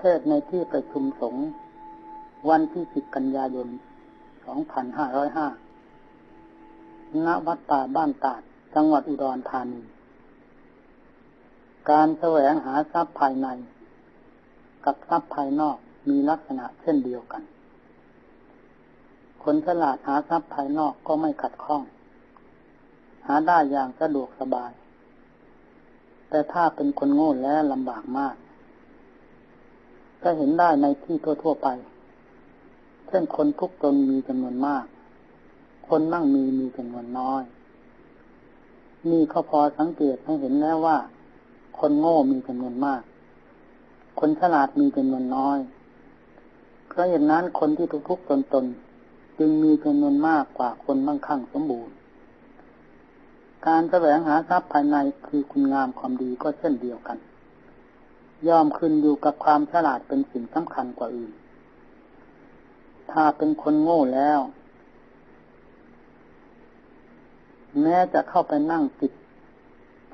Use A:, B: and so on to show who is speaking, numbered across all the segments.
A: เทศในที่ประชุมสงฆ์วันที่สิบกันยายนสองพันห้าร้อยห้าณวัดป่าบ้านตาด จังหวัดอุดรธานี การแสวงหาทรัพย์ภายใน กับทรัพย์ภายนอกมีลักษณะเช่นเดียวกัน คนฉลาดหาทรัพย์ภายนอกก็ไม่ขัดข้อง หาได้อย่างสะดวกสบาย แต่ถ้าเป็นคนโง่แล้วลำบากมาก ก็เห็นได้ในที่ทั่ว ๆ ไป เช่นคนทุกตนมีจำนวนมาก คนนั่งมีมีจำนวนน้อย นี่เขาพอสังเกตให้เห็นแล้วว่า คนโง่มีจำนวนมาก คนฉลาดมีจำนวนน้อยเพราะอย่างนั้นคนที่ทุกๆตนตนจึงมีจำนวนมากกว่าคนมั่งคั่งสมบูรณ์ การแสวงหาทรัพย์ภายในคือคุณงามความดีก็เช่นเดียวกัน ย่อมขึ้นอยู่กับความฉลาดเป็นสิ่งสำคัญกว่าอื่น ถ้าเป็นคนโง่แล้ว แม้จะเข้าไปนั่งติด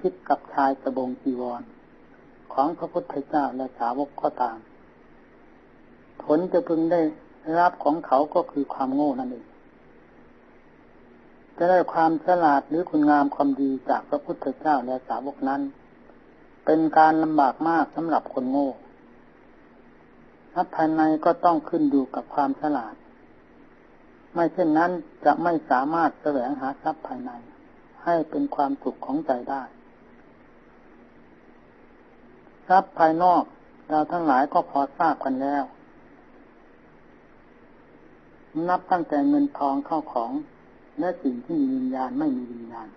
A: คิดกับชายสบงจีวร ของพระพุทธเจ้าและสาวกก็ตาม ผลจะพึงได้รับของเขาก็คือความโง่นั่นเองจะได้ความฉลาดหรือคุณงามความดีจากพระพุทธเจ้าและสาวกนั้น เป็นการลำบากมากสำหรับคนโง่ทรัพย์ภายในก็ต้องขึ้นอยู่กับความฉลาด ไม่เช่นนั้นจะไม่สามารถแสวงหาทรัพย์ภายใน ให้เป็นความสุขของใจได้ ทรัพย์ภายนอกเราทั้งหลายก็พอทราบกันแล้ว นับตั้งแต่เงินทองเข้าของ และสิ่งที่มีวิญญาณไม่มีวิญญาณ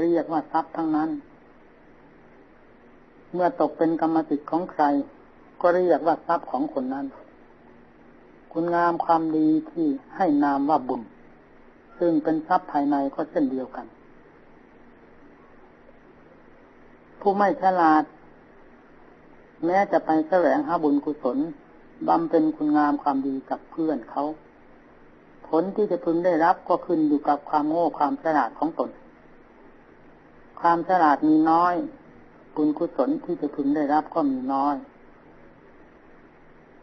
A: เรียกว่าทรัพย์ทั้งนั้น เมื่อตกเป็นกรรมสิทธิ์ของใคร ก็เรียกว่าทรัพย์ของคนนั้น คุณงามความดีที่ให้นามว่าบุญ ซึ่งเป็นทรัพย์ภายในก็เช่นเดียวกัน ผู้ไม่ฉลาด แม้จะไปแสวงหาบุญกุศลบำเป็นคุณงามความดีกับเพื่อนเขา ผลที่จะพึงได้รับก็ขึ้นอยู่กับความโง่ความฉลาดของตน ความฉลาดมีน้อย บุญกุศลที่จะพึงได้รับก็มีน้อย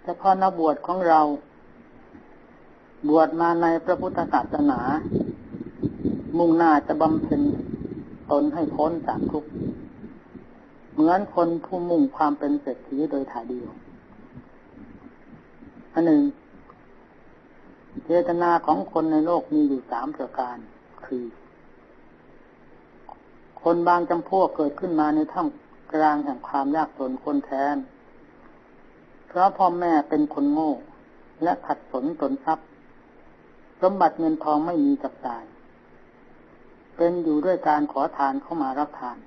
A: เฉพาะนักบวชของเรา บวชมาในพระพุทธศาสนา มุ่งหน้าจะบำเพ็ญตนให้พ้นจากทุกข์เหมือนคนผู้มุ่งความเป็นเศรษฐีโดยถ่ายเดียวอันหนึ่งเจตนาของคนในโลกมีอยู่สามประการ คือ คนบางจำพวกเกิดขึ้นมาในท่ามกลางแห่งความยากจนคนแทน เพราะพ่อแม่เป็นคนโง่ และขัดสนตนทรัพย์ สมบัติเงินทองไม่มีจับจ่าย เป็นอยู่ด้วยการขอทานเข้ามารับทาน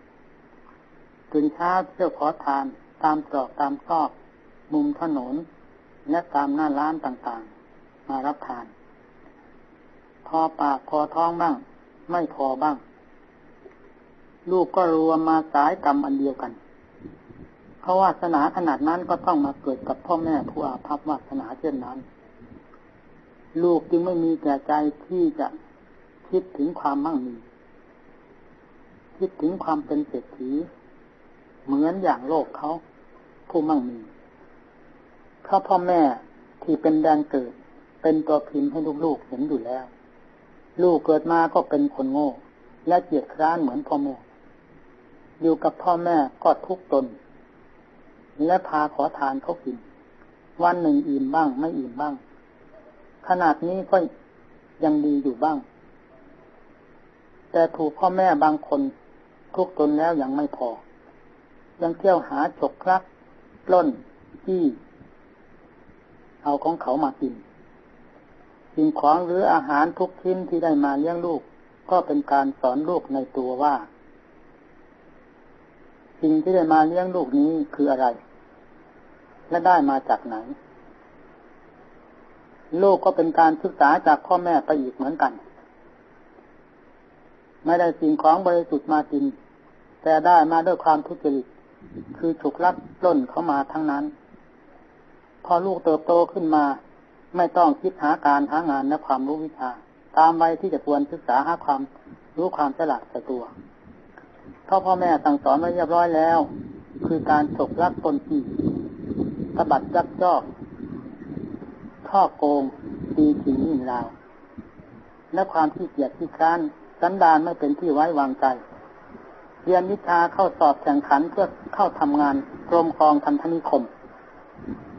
A: ตื่นเช้าเที่ยวขอทานตามตรอกตามซอก มุมถนน และตามหน้าร้านต่างๆ มารับทาน พอปากพอท้องบ้าง ไม่พอบ้าง ลูกก็รวมมาสายกรรมอันเดียวกัน เพราะวาสนาขนาดนั้นก็ต้องมาเกิดกับพ่อแม่ผู้อาภัพวาสนาเช่นนั้น ลูกจึงไม่มีแก่ใจที่จะคิดถึงความมั่งมี คิดถึงความเป็นเศรษฐี เหมือนอย่างโลกเขาผู้มั่งมีเพราพ่อแม่ที่เป็นแดนเกิด เป็นตัวพิมพ์ให้ลูกๆเห็นอยู่แล้ว ลูกเกิดมาก็เป็นคนโง่ และเกียดคร้านเหมือนพ่อแม่ อยู่กับพ่อแม่ก็ทุกตน และพาขอทานเขากิน วันหนึ่งอิ่มบ้าง ไม่อิ่มบ้าง ขนาดนี้ก็ยังดีอยู่บ้าง แต่ถูกพ่อแม่บางคน ทุกตนแล้วยังไม่พอ ยังเที่ยวหาฉกคลักปล้นจี้เอาของเขามากินสิ่งของหรืออาหารทุกชิ้นที่ได้มาเลี้ยงลูก ก็เป็นการสอนลูกในตัวว่า สิ่งที่ได้มาเลี้ยงลูกนี้คืออะไร และได้มาจากไหน ลูกก็เป็นการศึกษาจากพ่อแม่ไปอีกเหมือนกัน ไม่ได้สิ่งของบริสุทธิ์มากิน แต่ได้มาด้วยความทุจริต คือถูกลักล้นเข้ามาทั้งนั้น พอลูกเติบโตขึ้นมา ไม่ต้องคิดหาการหางานและความรู้วิชา ตามวัยที่จะควรศึกษาหาความรู้ความฉลาดใส่ตัว เพราะพ่อแม่สั่งสอนไว้เรียบร้อยแล้ว คือการฉกลักตนที่ตบัดยักยอกท่อโกงตีขิงยิ่งราว และความที่เกียจที่ค้านสันดานไม่เป็นที่ไว้วางใจ เรียนวิชาเข้าสอบแข่งขันเพื่อเข้าทำงานกรมกองทันธนิคม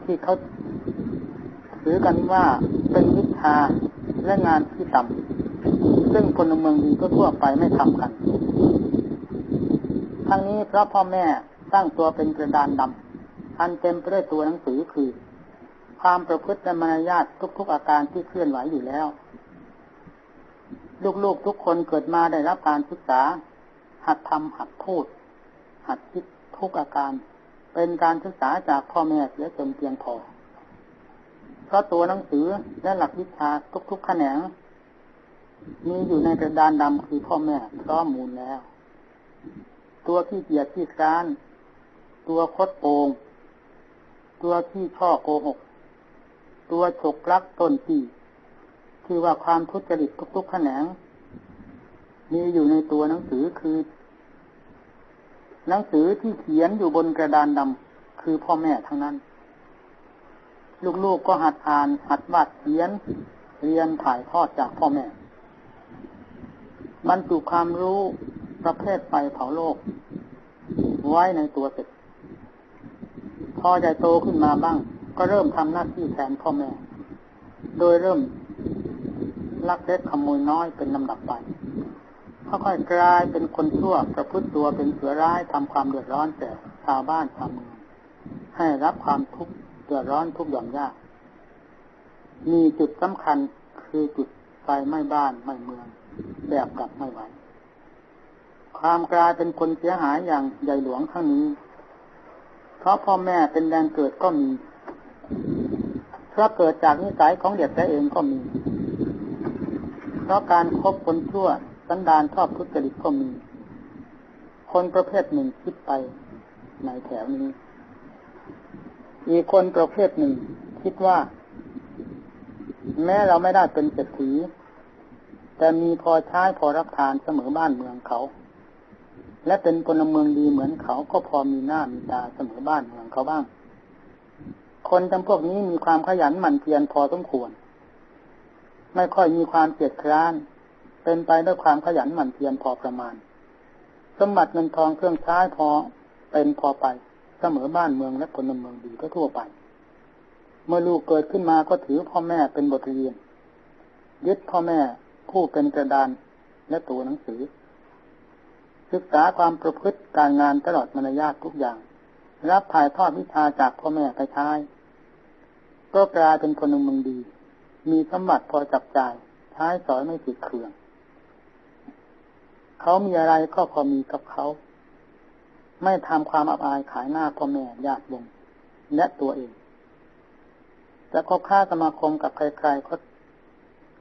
A: ที่เขาถือกันว่าเป็นวิชาและงานที่ต่ำซึ่งคนเมืองดีก็ทั่วไปไม่ทำกัน ทั้งนี้เพราะพ่อแม่ตั้งตัวเป็นกระดานดำอันเต็มไปด้วยตัวหนังสือคือ ความประพฤติและมารยาททุกๆอาการที่เคลื่อนไหวอยู่แล้ว ลูกๆทุกคนเกิดมาได้รับการศึกษา หัดทำหัดพูด หัดคิดทุกอาการ เป็นการศึกษาจากพ่อแม่เสียจนเพียงพอเพราะตัวหนังสือและหลักวิชาทุกๆแขนงมีอยู่ในกระดานดำคือพ่อแม่พร้อมมูลแล้ว ตัวที่เกียจที่การ ตัวคดโกง ตัวที่ช่อโกหก ตัวฉกลักต้นที่คือว่าความทุจริตทุกๆแขนง มีอยู่ในตัวหนังสือคือ หนังสือที่เขียนอยู่บนกระดานดำคือพ่อแม่ทั้งนั้น ลูกๆกก็หัดอ่าน หัดวาดเขียน เรียนถ่ายทอดจากพ่อแม่บรรจุความรู้ ประเภทไฟเผาโลก ไว้ในตัวเสร็จพอใจโตขึ้นมาบ้าง ก็เริ่มทำหน้าที่แทนพ่อแม่ โดยเริ่มลักเล็กขโมยน้อยเป็นลำดับไปค่อยๆกลายเป็นคนชั่วประพฤติตัวเป็นเสือร้ายทำความเดือดร้อนแก่ชาวบ้านชาวเมืองให้รับความทุกข์เดือดร้อนทุกหย่อมยาก มีจุดสำคัญคือจุดไฟไหม้บ้านไหม้เมือง แบบกลับไม่ไหว ความกลายเป็นคนเสียหายอย่างใหญ่หลวงทั้งนี้ เพราะพ่อแม่เป็นแดนเกิดก็มี เพราะเกิดจากนิสัยของเด็กแต่เองก็มี เพราะการครบคนชั่วสันดานชอบทุจริตก็มี คนประเภทหนึ่งคิดไปในแถวนี้ อีกคนประเภทหนึ่ง คิดว่า แม้เราไม่ได้เป็นเศรษฐีแต่มีพอใช้พอรับทานเสมอบ้านเมืองเขา และเป็นพลเมืองดีเหมือนเขาก็พอมีหน้ามีตาเสมอบ้านเมืองเขาบ้าง คนจำพวกนี้มีความขยันหมั่นเพียรพอสมควร ไม่ค่อยมีความเกียดคร้าน เป็นไปด้วยความขยันหมั่นเพียรพอประมาณ สมบัติเงินทองเครื่องใช้พอเป็นพอไปเสมอบ้านเมืองและพลเมืองดีก็ทั่วไป เมื่อลูกเกิดขึ้นมาก็ถือพ่อแม่เป็นบทเรียนยึดพ่อแม่ผู้เป็นกระดานและตัวหนังสือ ศึกษาความประพฤติการงานตลอดมารยาททุกอย่าง รับถ่ายทอดวิชาจากพ่อแม่ไปใช้ก็กลายเป็นคนมึงดี มีสมบัติพอจับจ่ายใช้สอยไม่ผิดเครื่อง เขามีอะไรก็พอมีกับเขา ไม่ทำความอับอายขายหน้าพ่อแม่ญาติวงและตัวเองจะคบค้าสมาคมกับใครๆก็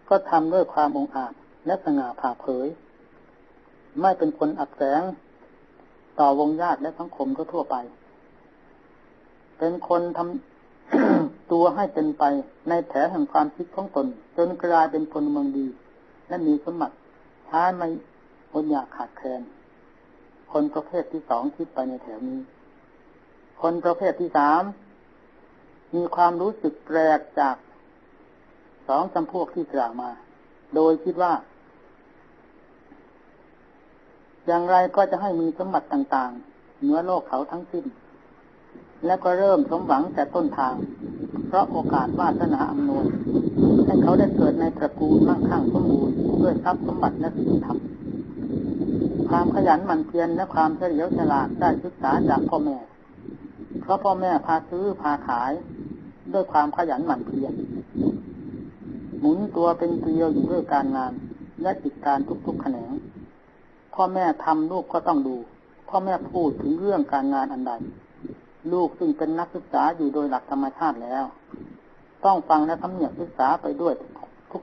A: ก็ทำด้วยความองอาจและสง่าผ่าเผย ไม่เป็นคนอับแสง ต่อวงญาติและสังคมก็ทั่วไป เป็นคนทำตัวให้เป็นไปในแถแห่งความคิดของตน จนกลายเป็นคนเมืองดี และมีสมบัติท้าไม่อดอยากขาดแคลนคนประเภทที่สองคิดไปในแถวนี้ คนประเภทที่สามมีความรู้สึกแปลกจากสองจำพวกที่กล่าวมา โดยคิดว่า อย่างไรก็จะให้มีสมบัติต่างๆ เหนือโลกเขาทั้งสิ้น และก็เริ่มสมหวังแต่ต้นทาง เพราะโอกาสวาสนาอำนวยให้เขาได้เกิดในตระกูลมั่งคั่งสมบูรณ์ด้วยทรัพย์สมบัติและสิ่งธรรมความขยันหมั่นเพียรและความเฉลียวฉลาดได้ศึกษาจากพ่อแม่ เพราะพ่อแม่พาซื้อพาขาย ด้วยความขยันหมั่นเพียรหมุนตัวเป็นเกลียวอยู่ด้วยการงานและกิจการทุกๆแขนง พ่อแม่ทำลูกก็ต้องดู พ่อแม่พูดถึงเรื่องการงานอันใด ลูกซึ่งเป็นนักศึกษาอยู่โดยหลักธรรมชาติแล้ว ต้องฟังและทำเนียบศึกษาไปด้วย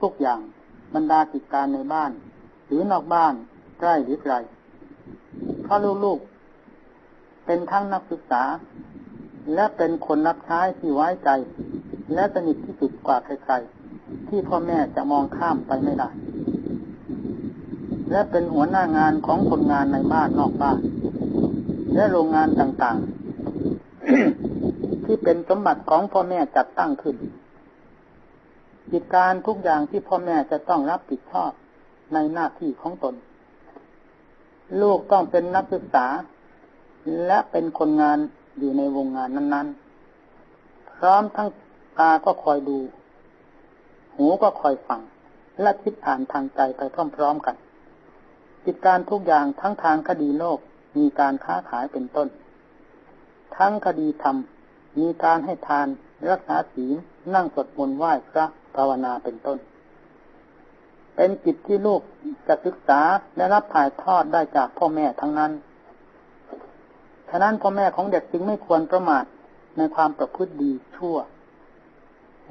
A: ทุกๆอย่างบรรดากิจการในบ้าน หรือนอกบ้านใกล้หรือไกลเพราะลูกๆเป็นทั้งนักศึกษา และเป็นคนรับใช้ที่ไว้ใจ และสนิทที่สุดกว่าใครๆที่พ่อแม่จะมองข้ามไปไม่ได้ และเป็นหัวหน้างานของคนงานในบ้านนอกบ้าน และโรงงานต่างๆ ที่เป็นสมบัติของพ่อแม่จัดตั้งขึ้น กิจการทุกอย่างที่พ่อแม่จะต้องรับผิดชอบในหน้าที่ของตน ลูกต้องเป็นนักศึกษา และเป็นคนงานอยู่ในวงงานนั้น ๆ พร้อมทั้งตาก็คอยดู หูก็คอยฟัง และคิดอ่านทางใจไปพร้อม ๆ กัน กิจการทุกอย่างทั้งทางคดีโลกมีการค้าขายเป็นต้น ทั้งคดีธรรม มีการให้ทานรักษาศีลนั่งสวดมนต์ไหว้พระภาวนาเป็นต้น เป็นกิจที่ลูกจะศึกษาและรับถ่ายทอดได้จากพ่อแม่ทั้งนั้น ฉะนั้นพ่อแม่ของเด็กจึงไม่ควรประมาทในความประพฤติดีชั่ว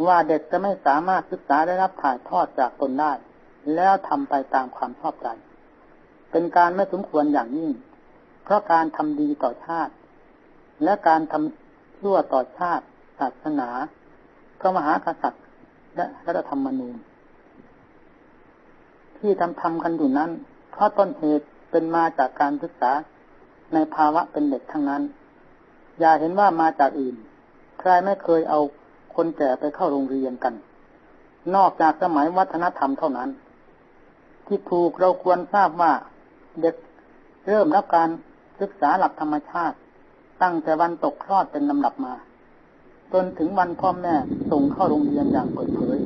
A: ว่าเด็กจะไม่สามารถศึกษาได้รับถ่ายทอดจากตนได้ แล้วทำไปตามความชอบใจ เป็นการไม่สมควรอย่างยิ่ง เพราะการทำดีต่อชาติ และการทำชั่วต่อชาติ ศาสนาพระมหากษัตริย์ และรัฐธรรมนูญ ที่ทำทำกันอยู่นั้น เพราะต้นเหตุเป็นมาจากการศึกษาในภาวะเป็นเด็กทั้งนั้น อย่าเห็นว่ามาจากอื่น ใครไม่เคยเอาคนแก่ไปเข้าโรงเรียนกัน นอกจากสมัยวัฒนธรรมเท่านั้น ที่ถูกเราควรทราบว่า เด็กเริ่มรับการศึกษาหลักธรรมชาติ ตั้งแต่วันตกคลอดเป็นลำดับมา จนถึงวันพ่อแม่ส่งเข้าโรงเรียนอย่างเปิดเผย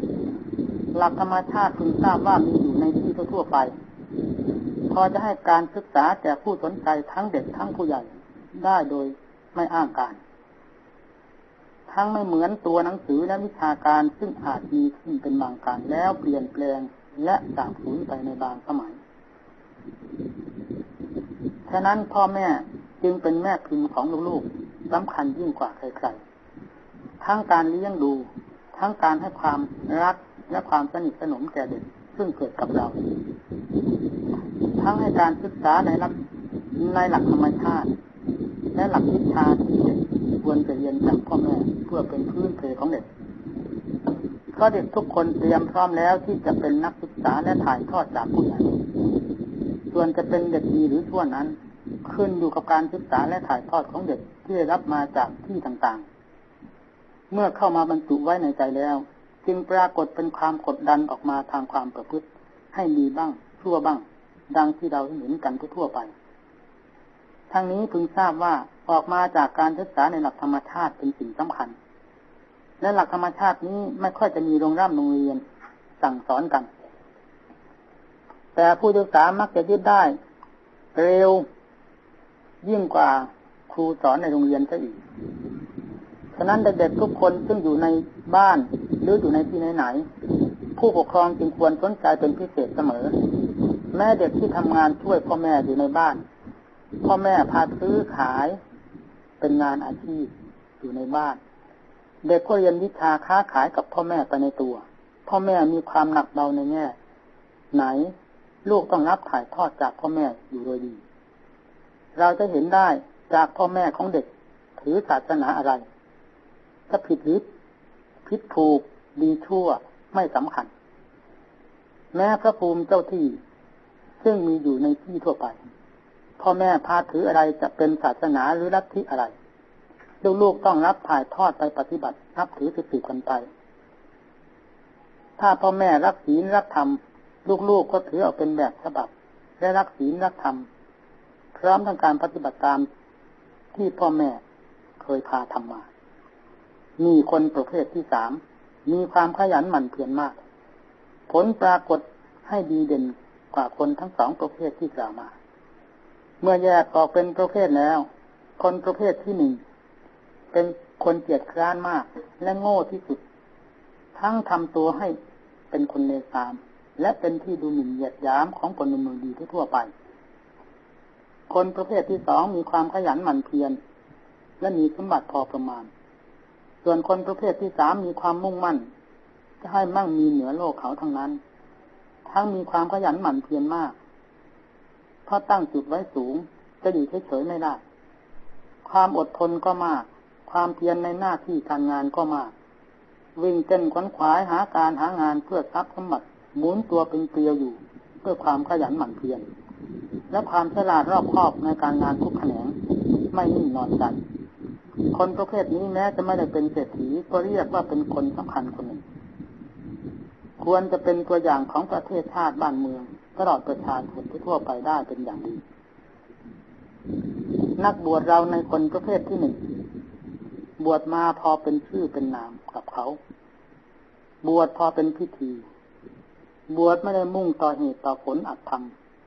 A: หลักธรรมชาติพึงทราบว่ามีอยู่ในที่ทั่วไป พอจะให้การศึกษาแก่ผู้สนใจทั้งเด็กทั้งผู้ใหญ่ได้โดยไม่อ้างการ ทั้งไม่เหมือนตัวหนังสือและวิชาการซึ่งอาจมีขึ้นเป็นบางการแล้วเปลี่ยนแปลงและสาบสูญไปในบางสมัย ฉะนั้นพ่อแม่จึงเป็นแม่พิมพ์ของลูกๆสำคัญยิ่งกว่าใครๆ ทั้งการเลี้ยงดู ทั้งการให้ความรักและความสนิทสนมแก่เด็กซึ่งเกิดกับเรา ทั้งให้การศึกษาในหลักในหลักธรรมชาติ และหลักวิชาที่เด็กควรจะเรียนจากพ่อแม่เพื่อเป็นพื้นเพของเด็กเพราะเด็กทุกคนเตรียมพร้อมแล้วที่จะเป็นนักศึกษาและถ่ายทอดจากผู้ใหญ่ ส่วนจะเป็นเด็กดีหรือชั่วนั้น ขึ้นอยู่กับการศึกษาและถ่ายทอดของเด็กที่ได้รับมาจากที่ต่างๆ เมื่อเข้ามาบรรจุไว้ในใจแล้ว จึงปรากฏเป็นความกดดันออกมาทางความประพฤติ ให้ดีบ้าง ชั่วบ้าง ดังที่เราเห็นกันทั่วไป ทั้งนี้พึงทราบว่าออกมาจากการศึกษาในหลักธรรมชาติเป็นสิ่งสำคัญและหลักธรรมชาตินี้ไม่ค่อยจะมีโรงร่ำโรงเรียนสั่งสอนกัน แต่ผู้ศึกษามักจะยึดได้ เร็ว ยิ่งกว่าครูสอนในโรงเรียนซะอีก ฉะนั้นเด็กๆทุกคนซึ่งอยู่ในบ้านหรืออยู่ในที่ไหนๆผู้ปกครองจึงควรสนใจเป็นพิเศษเสมอ แม่เด็กที่ทำงานช่วยพ่อแม่อยู่ในบ้าน พ่อแม่พาซื้อขาย เป็นงานอาชีพอยู่ในบ้าน เด็กก็เรียนวิชาค้าขายกับพ่อแม่ไปในตัว พ่อแม่มีความหนักเบาในแง่ไหน ลูกต้องรับถ่ายทอดจากพ่อแม่อยู่โดยดี เราจะเห็นได้จากพ่อแม่ของเด็กถือศาสนาอะไรถ้าผิดหรือผิดถูกดีชั่วไม่สำคัญ แม้พระภูมิเจ้าที่ ซึ่งมีอยู่ในที่ทั่วไป พ่อแม่พาถืออะไรจะเป็นศาสนาหรือลัทธิอะไรลูกๆต้องรับถ่ายทอดไปปฏิบัติ นับถือสืบกันไป ถ้าพ่อแม่รักศีลรักธรรม ลูกๆก็ถือเอาเป็นแบบฉบับและรักศีลรักธรรมพร้อมทั้งการปฏิบัติตามที่พ่อแม่เคยพาทำมา มีคนประเภทที่สาม มีความขยันหมั่นเพียรมาก ผลปรากฏให้ดีเด่นกว่าคนทั้งสองประเภทที่กล่าวมา เมื่อแยกออกเป็นประเภทแล้ว คนประเภทที่หนึ่ง เป็นคนเกียจคร้านมาก และโง่ที่สุด ทั้งทำตัวให้เป็นคนเลวทราม และเป็นที่ดูหมิ่นเหยียดยามของคนเมืองดีทั่วไป คนประเภทที่สองมีความขยันหมั่นเพียรและมีสมบัติพอประมาณ ส่วนคนประเภทที่สามมีความมุ่งมั่น จะให้มั่งมีเหนือโลกเขาทั้งนั้น ทั้งมีความขยันหมั่นเพียรมาก เพราะตั้งจุดไว้สูง จะอยู่เฉยๆไม่ได้ ความอดทนก็มาก ความเพียรในหน้าที่การงานก็มาก วิ่งเต้นขวนขวายหาการหางานเพื่อทรัพย์สมบัติ หมุนตัวเป็นเกลียวอยู่เพื่อความขยันหมั่นเพียรและความฉลาดรอบคอบในการงานทุกแขนงไม่นิ่งนอนใจคนประเภทนี้แม้จะไม่ได้เป็นเศรษฐีก็เรียกว่าเป็นคนสำคัญคนหนึ่ง ควรจะเป็นตัวอย่างของประเทศชาติบ้านเมือง ตลอดประชาชนทั่วไปได้เป็นอย่างดี นักบวชเราในคนประเภทที่หนึ่งบวชมาพอเป็นชื่อเป็นนามกับเขา บวชพอเป็นพิธี บวชไม่ได้มุ่งต่อเหตุต่อผลอัตธรรม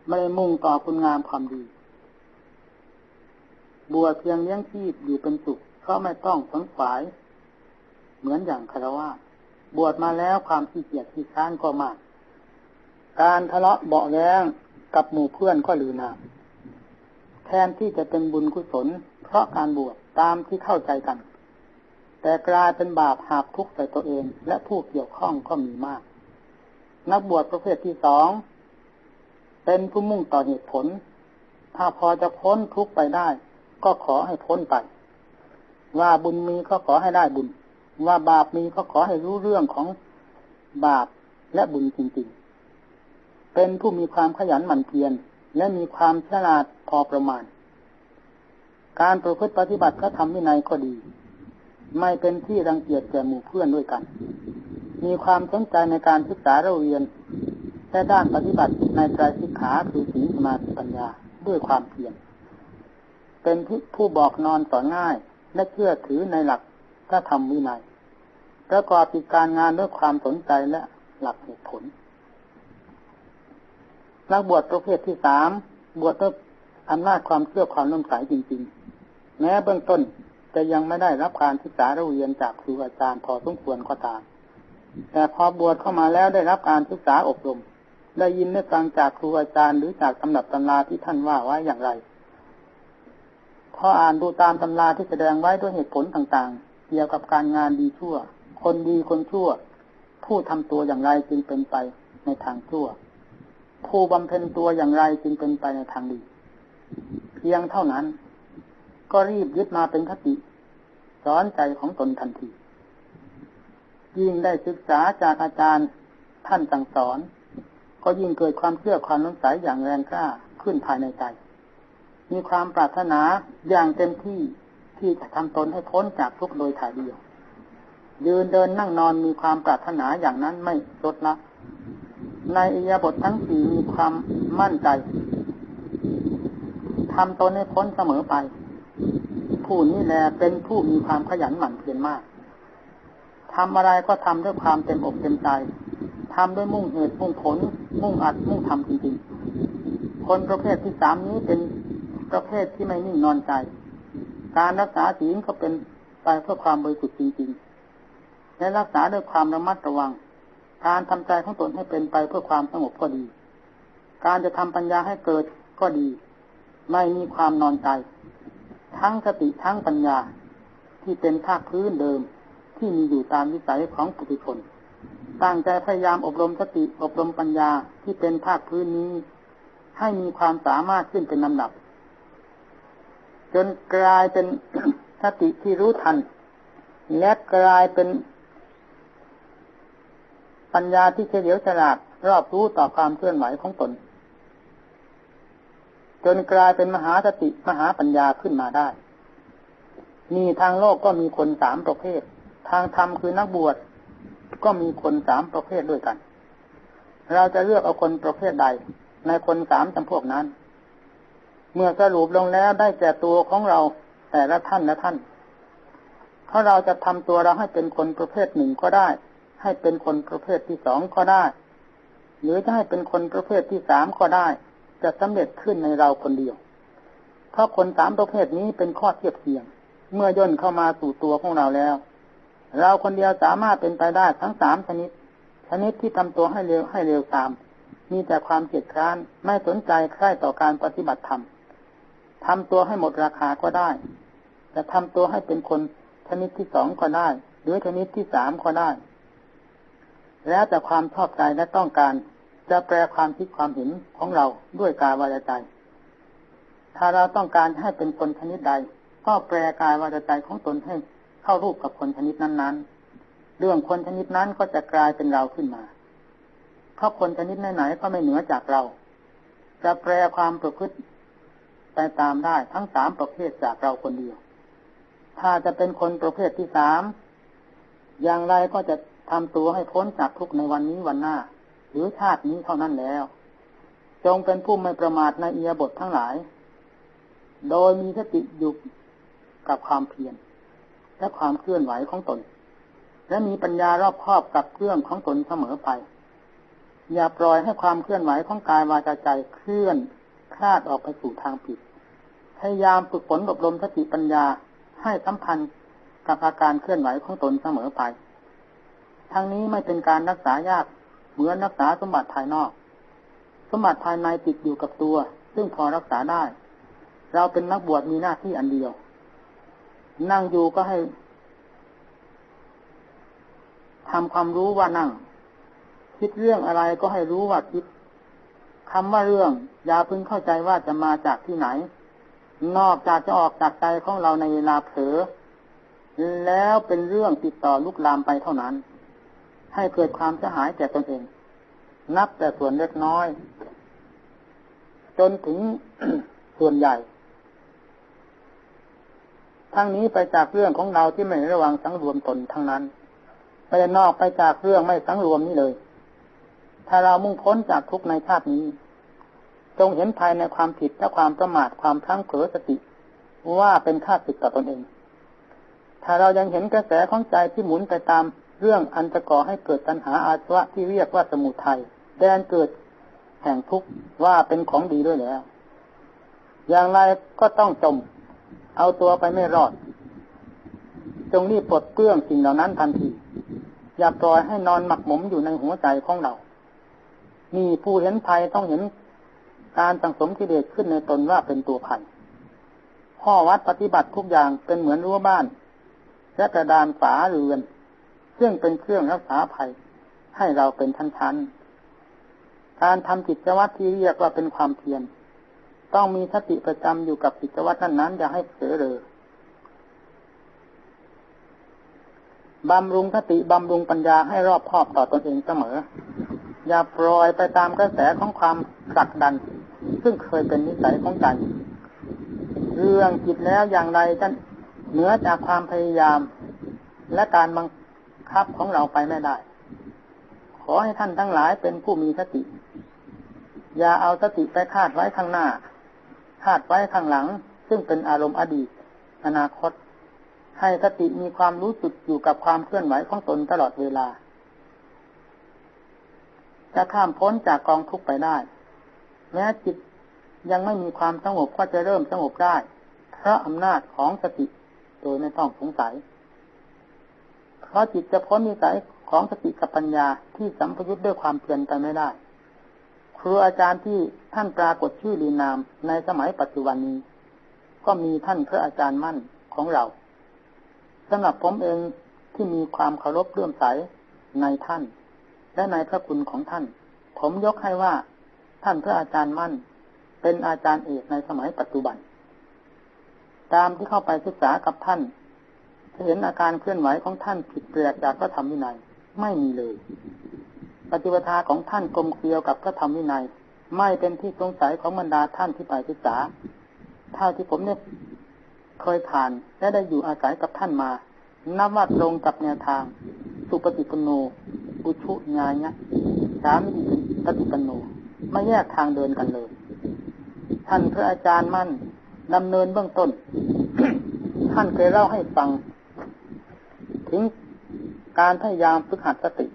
A: ไม่ได้มุ่งต่อคุณงามความดี บวชเพียงเลี้ยงชีพอยู่เป็นสุขก็ไม่ต้องสงขวาย เหมือนอย่างคารวะบวชมาแล้วความขี้เกียจขี้ค้านก็มาก การทะเลาะเบาแรงกับหมู่เพื่อนก็ลือนาแทนที่จะเป็นบุญกุศล เพราะการบวชตามที่เข้าใจกัน แต่กลายเป็นบาปหาบทุกข์ใส่ตัวเอง และผู้เกี่ยวข้องก็มีมาก นักบวชประเภทที่สอง เป็นผู้มุ่งต่อเหตุผล ถ้าพอจะพ้นทุกข์ไปได้ ก็ขอให้พ้นไป ว่าบุญมีก็ขอให้ได้บุญ ว่าบาปมีก็ขอให้รู้เรื่องของบาปและบุญจริงๆ เป็นผู้มีความขยันหมั่นเพียรและมีความฉลาดพอประมาณ การประพฤติปฏิบัติก็ทำวินัยก็ดี ไม่เป็นที่รังเกียจแก่หมู่เพื่อนด้วยกัน มีความสนใจในการศึกษาเราเรียนและด้านปฏิบัติในใจสิกขาคือศีลสมาธิปัญญาด้วยความเพียรเป็นผู้บอกนอนต่อง่าย และเชื่อถือในหลักถ้าทำวินัยประกอบกิจการงานด้วยความสนใจและหลักเหตุผลนักบวชประเภทที่สามบวชด้วยอำนาจความเชื่อความน้มใสจริง ๆ แม้เบื้องต้นจะยังไม่ได้รับการศึกษาเรียนจากครูอาจารย์พอสมควรก็ตาม แต่พอบวชเข้ามาแล้วได้รับการศึกษาอบรม ได้ยินได้ฟังจากครูอาจารย์หรือจากตำนับตำราที่ท่านว่าไว้อย่างไร พออ่านดูตามตำราที่แสดงไว้ด้วยเหตุผลต่างๆ เกี่ยวกับการงานดีชั่ว คนดีคนชั่ว ผู้ทำตัวอย่างไรจึงเป็นไปในทางชั่ว ผู้บำเพ็ญตัวอย่างไรจึงเป็นไปในทางดี เพียงเท่านั้น ก็รีบยึดมาเป็นคติสอนใจของตนทันที ยิ่งได้ศึกษาจากอาจารย์ท่านสั่งสอน ก็ยิ่งเกิดความเชื่อความน้งใสอย่างแรงกล้าขึ้นภายในใจ มีความปรารถนาอย่างเต็มที่ที่จะทำตนให้พ้นจากทุกโดยถ่ายเดียว ยืนเดินนั่งนอนมีความปรารถนาอย่างนั้นไม่ลดละ ในอิยาบททั้งสี่มีความมั่นใจทำตนให้พ้นเสมอไป ผู้นี้แหละเป็นผู้มีความขยันหมั่นเพียรมาก ทำอะไรก็ทำด้วยความเต็มอกเต็มใจทำด้วยมุ่งเหตุมุ่งผล มุ่งอัดมุ่งทำจริงๆ คนประเภทที่สามนี้เป็นประเภทที่ไม่นิ่งนอนใจ การรักษาศีลก็เป็นไปเพื่อความบริสุทธิ์จริงๆ และรักษาด้วยความระมัดระวัง การทำใจของตนให้เป็นไปเพื่อความสงบก็ดี การจะทำปัญญาให้เกิดก็ดี ไม่มีความนอนใจ ทั้งสติทั้งปัญญาที่เป็นภาคพื้นเดิม ที่มีอยู่ตามวิสัยของปุถุชน ตั้งใจพยายามอบรมสติอบรมปัญญาที่เป็นภาคพื้นนี้ ให้มีความสามารถขึ้นเป็นลำดับ จนกลายเป็นสติที่รู้ทัน และกลายเป็น ปัญญาที่เฉลียวฉลาดรอบรู้ต่อความเคลื่อนไหวของตน จนกลายเป็นมหาสติมหาปัญญาขึ้นมาได้ มีทางโลกก็มีคนสามประเภท ทางธรรมคือนักบวชก็มีคนสามประเภทด้วยกัน เราจะเลือกเอาคนประเภทใด ในคนสามจำพวกนั้น เมื่อสรุปลงแล้วได้แก่ตัวของเราแต่ละท่านละท่าน ถ้าเราจะทำตัวเราให้เป็นคนประเภทหนึ่งก็ได้ ให้เป็นคนประเภทที่สองก็ได้ หรือจะให้เป็นคนประเภทที่สามก็ได้ จะสำเร็จขึ้นในเราคนเดียว เพราะคนสามประเภทนี้เป็นข้อเทียบเทียง เมื่อย่นเข้ามาสู่ตัวของเราแล้ว เราคนเดียวสามารถเป็นไปได้ทั้งสามชนิด ชนิดที่ทำตัวให้เร็วให้เร็วตาม มีแต่ความเกียดคร้านไม่สนใจใคร่ต่อการปฏิบัติธรรมทำตัวให้หมดราคาก็ได้ จะทำตัวให้เป็นคนชนิดที่สองก็ได้ หรือชนิดที่สามก็ได้ แล้วแต่ความชอบใจและต้องการ จะแปลความคิดความเห็นของเราด้วยกายวาจาใจ ถ้าเราต้องการให้เป็นคนชนิดใด ก็แปลกายวาจาใจของตนให้ เข้ารูปกับคนชนิดนั้น ๆ เรื่องคนชนิดนั้นก็จะกลายเป็นเราขึ้นมา เพราะคนชนิดไหนๆก็ไม่เหนือจากเรา จะแปลความประพฤติไปตามได้ทั้งสามประเภทจากเราคนเดียว ถ้าจะเป็นคนประเภทที่สาม อย่างไรก็จะทำตัวให้พ้นจากทุกในวันนี้วันหน้า หรือชาตินี้เท่านั้นแล้ว จงเป็นผู้ไม่ประมาทในเอียบททั้งหลาย โดยมีสติอยู่กับความเพียร และความเคลื่อนไหวของตน และมีปัญญารอบครอบกับเครื่องของตนเสมอไป อย่าปล่อยให้ความเคลื่อนไหวของกายวาจาใจเคลื่อนคลาดออกไปสู่ทางผิด พยายามฝึกฝนอบรมสติปัญญาให้สัมพันธ์กับอาการเคลื่อนไหวของตนเสมอไป ทั้งนี้ไม่เป็นการรักษายากเหมือนรักษาสมบัติภายนอก สมบัติภายในติดอยู่กับตัว ซึ่งพอรักษาได้ เราเป็นนักบวชมีหน้าที่อันเดียว นั่งอยู่ก็ให้ทำความรู้ว่านั่ง คิดเรื่องอะไรก็ให้รู้ว่าคิดคำว่าเรื่อง อย่าพึงเข้าใจว่าจะมาจากที่ไหน นอกจากจะออกจากใจของเราในเวลาเผลอแล้วเป็นเรื่องติดต่อลุกลามไปเท่านั้น ให้เกิดความเสียหายแก่ตนเอง นับแต่ส่วนเล็กน้อย จนถึงส่วนใหญ่ ทั้งนี้ไปจากเรื่องของเราที่ไม่ระวังสังรวมตนทั้งนั้นไปนอกไปจากเรื่องไม่สังรวมนี้เลย ถ้าเรามุ่งพ้นจากทุกในชาตินี้ จงเห็นภายในความผิดและความประมาทความพลั้งเผลอสติ ว่าเป็นค่าศึกต่อตนเอง ถ้าเรายังเห็นกระแสของใจที่หมุนไปตามเรื่องอันจะก่อให้เกิดตัณหาอาสวะที่เรียกว่าสมุทัยแดนเกิดแห่งทุกข์ว่าเป็นของดีด้วยแล้ว อย่างไรก็ต้องจม เอาตัวไปไม่รอด จงรีบปลดเปลื้องสิ่งเหล่านั้นทันที อย่าปล่อยให้นอนหมักหมมอยู่ในหัวใจของเรานี่ผู้เห็นภัยต้องเห็นการสังสมกิเลสขึ้นในตนว่าเป็นตัวภัยข้อวัดปฏิบัติทุกอย่างเป็นเหมือนรั้วบ้านและกระดานฝาเรือน ซึ่งเป็นเครื่องรักษาภัย ให้เราเป็นชั้นๆการทำกิจวัตรที่เรียกว่าเป็นความเพียร ต้องมีสติประจำอยู่กับกิจวัตรนั้นๆอย่าให้เผลอเลยบำรุงสติบำรุงปัญญาให้รอบคอบต่อตอนเองเสมอ อย่าปล่อยไปตามกระแสของความผลักดัน ซึ่งเคยเป็นนิสัยของใจเรื่องจิตแล้วอย่างไรจะเหนือจากความพยายาม และการบังคับของเราไปไม่ได้ ขอให้ท่านทั้งหลายเป็นผู้มีสติ อย่าเอาสติไปคาดไว้ข้างหน้า คาดไว้ข้างหลัง ซึ่งเป็นอารมณ์อดีต อนาคต ให้สติมีความรู้สึกอยู่กับความเคลื่อนไหวของตนตลอดเวลา จะข้ามพ้นจากกองทุกข์ไปได้ แม้จิตยังไม่มีความสงบก็จะเริ่มสงบได้ เพราะอำนาจของสติโดยไม่ต้องสงสัย เพราะจิตจะพ้นนิสัยของสติกับปัญญาที่สัมพยุตด้วยความเพียรไปไม่ได้ ครูอาจารย์ที่ท่านปรากฏชื่อลีนามในสมัยปัจจุบันนี้ ก็มีท่านพระอาจารย์มั่นของเราสำหรับผมเองที่มีความเคารพเลื่อมใสในท่าน และในพระคุณของท่าน ผมยกให้ว่า ท่านพระอาจารย์มั่น เป็นอาจารย์เอกในสมัยปัจจุบัน ตามที่เข้าไปศึกษากับท่านจะเห็นอาการเคลื่อนไหวของท่านผิดแปลกจากพระธรรมวินัยไม่มีเลย ปฏิปทาของท่านกลมเกลียวกับพระธรรมวินัย ไม่เป็นที่สงสัยของบรรดาท่านที่ไปศึกษาเท่าที่ผมเนี่ยเคยผ่านและได้อยู่อาศัยกับท่านมานับว่าตรงกับแนวทาง สุปฏิปโนอุชุญาญะสามิปฏิปโนไม่แยกทางเดินกันเลย ท่านพระอาจารย์มั่นดำเนินเบื้องต้น ท่านเคยเล่าให้ฟัง ถึงการพยายามฝึกหัดสติ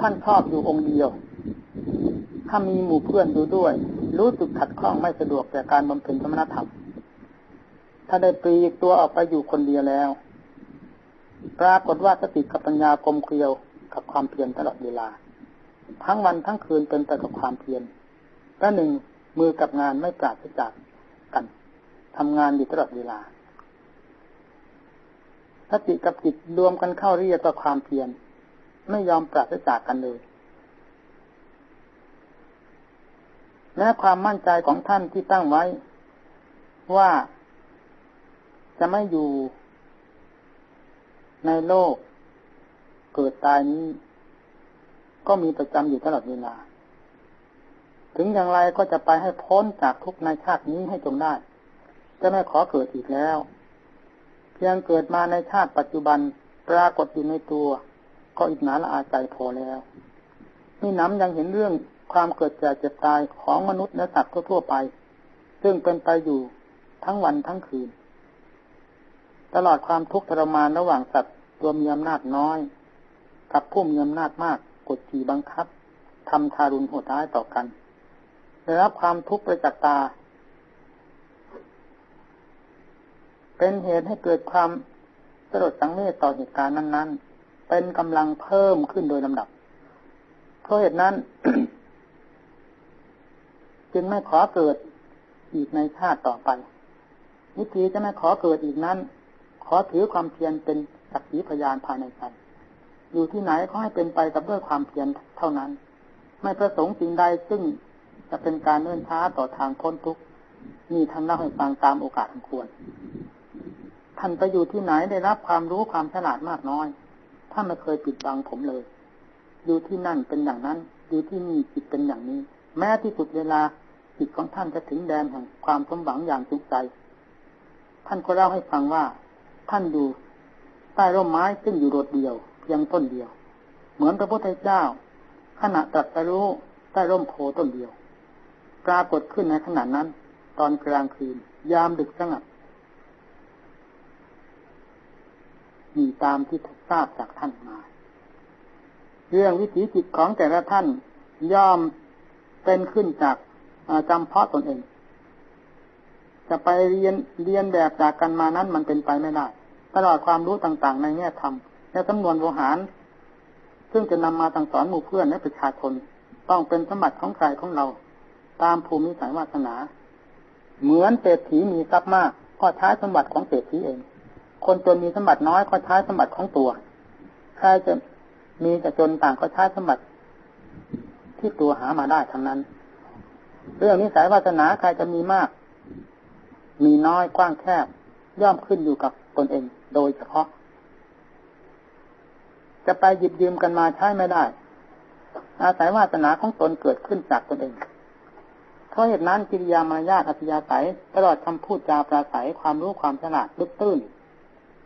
A: ท่านชอบอยู่องค์เดียว ถ้ามีหมู่เพื่อนดูด้วย รู้สึกขัดข้องไม่สะดวกแก่การบำเพ็ญสมณธรรม ถ้าได้ปลีกตัวออกไปอยู่คนเดียวแล้ว ปรากฏว่าสติกับปัญญากลมเกลียวกับความเพียรตลอดเวลา ทั้งวันทั้งคืนเป็นแต่กับความเพียรและหนึ่งมือกับงานไม่ปราศจากกันทำงานอยู่ตลอดเวลาสติกับจิตรวมกันเข้าเรียกว่าความเพียร ไม่ยอมปราศจากกันเลยแม้ความมั่นใจของท่านที่ตั้งไว้ ว่าจะไม่อยู่ในโลกเกิดตายนี้ ก็มีประจำอยู่ตลอดเวลา ถึงอย่างไรก็จะไปให้พ้นจากทุกในชาตินี้ให้จงได้ จะไม่ขอเกิดอีกแล้ว เพียงเกิดมาในชาติปัจจุบันปรากฏอยู่ในตัว ก็อิจนาละอาใจพอแล้วนี่น้ำยังเห็นเรื่องความเกิดแก่เจ็บตายของมนุษย์และสัตว์ทั่วไป ซึ่งเป็นไปอยู่ทั้งวันทั้งคืน ตลอดความทุกข์ทรมานระหว่างสัตว์ตัวมีอำนาจน้อย กับผู้มีอำนาจมากกดขี่บังคับทำทารุณโหดร้ายต่อกันได้รับความทุกข์ประจักษ์ตา เป็นเหตุให้เกิดความสลดสังเวชต่อเหตุการณ์นั้น ๆ เป็นกำลังเพิ่มขึ้นโดยลำดับ เพราะเหตุนั้น จึงไม่ขอเกิดอีกในชาติต่อไป วิธีจะไม่ขอเกิดอีกนั้น ขอถือความเพียรเป็นสักขีพยานภายในใจอยู่ที่ไหนก็ให้เป็นไปกับด้วยความเพียรเท่านั้น ไม่ประสงค์สิ่งใดซึ่งจะเป็นการเนื่นช้าต่อทางพ้นทุกข์มีท่านเล่าให้ฟังตามโอกาสควร ท่านไปอยู่ที่ไหนได้รับความรู้ความฉลาดมากน้อย ท่านไม่เคยปิดบังผมเลย อยู่ที่นั่นเป็นอย่างนั้น อยู่ที่นี่จิตเป็นอย่างนี้ แม้ที่สุดเวลาจิตของท่านจะถึงแดนแห่งความสมหวังอย่างจุใจ ท่านก็เล่าให้ฟังว่า ท่านอยู่ใต้ร่มไม้ซึ่งอยู่โดดเดียวเพียงต้นเดียว เหมือนพระพุทธเจ้า ขณะตรัสรู้ใต้ร่มโพต้นเดียว ปรากฏขึ้นในขณะนั้น ตอนกลางคืน ยามดึกสงัดมีตามที่ ทราบจากท่านมา เรื่องวิถีจิตของแต่ละท่านย่อมเป็นขึ้นจากจำเพาะตนเอง จะไปเรียนเรียนแบบจากกันมานั้นมันเป็นไปไม่ได้ตลอดความรู้ต่างๆ ในแง่ธรรมและจำนวนโวหาร ซึ่งจะนำมาต่งสอนหมู่เพื่อนและประชาชนต้องเป็นสมบัติของใครของเรา ตามภูมิสายวาสนา เหมือนเศรษฐีมีทรัพย์มาก ก็ใช้สมบัติของเศรษฐีเอง คนจนมีสมบัติน้อยก็ใช้สมบัติของตัวใครจะมีจะจนต่างก็ใช้สมบัติ ที่ตัวหามาได้ทั้งนั้น เรื่องนิสัยวาสนาใครจะมีมาก มีน้อยกว้างแคบ ย่อมขึ้นอยู่กับตนเองโดยเฉพาะ จะไปหยิบยืมกันมาใช้ไม่ได้ อาศัยวาสนาของตนเกิดขึ้นจากตนเองเพราะเหตุนั้นกิริยามารยาทอัธยาศัยตลอดคำพูดจาปราศัยความรู้ความฉลาดลึกตื้น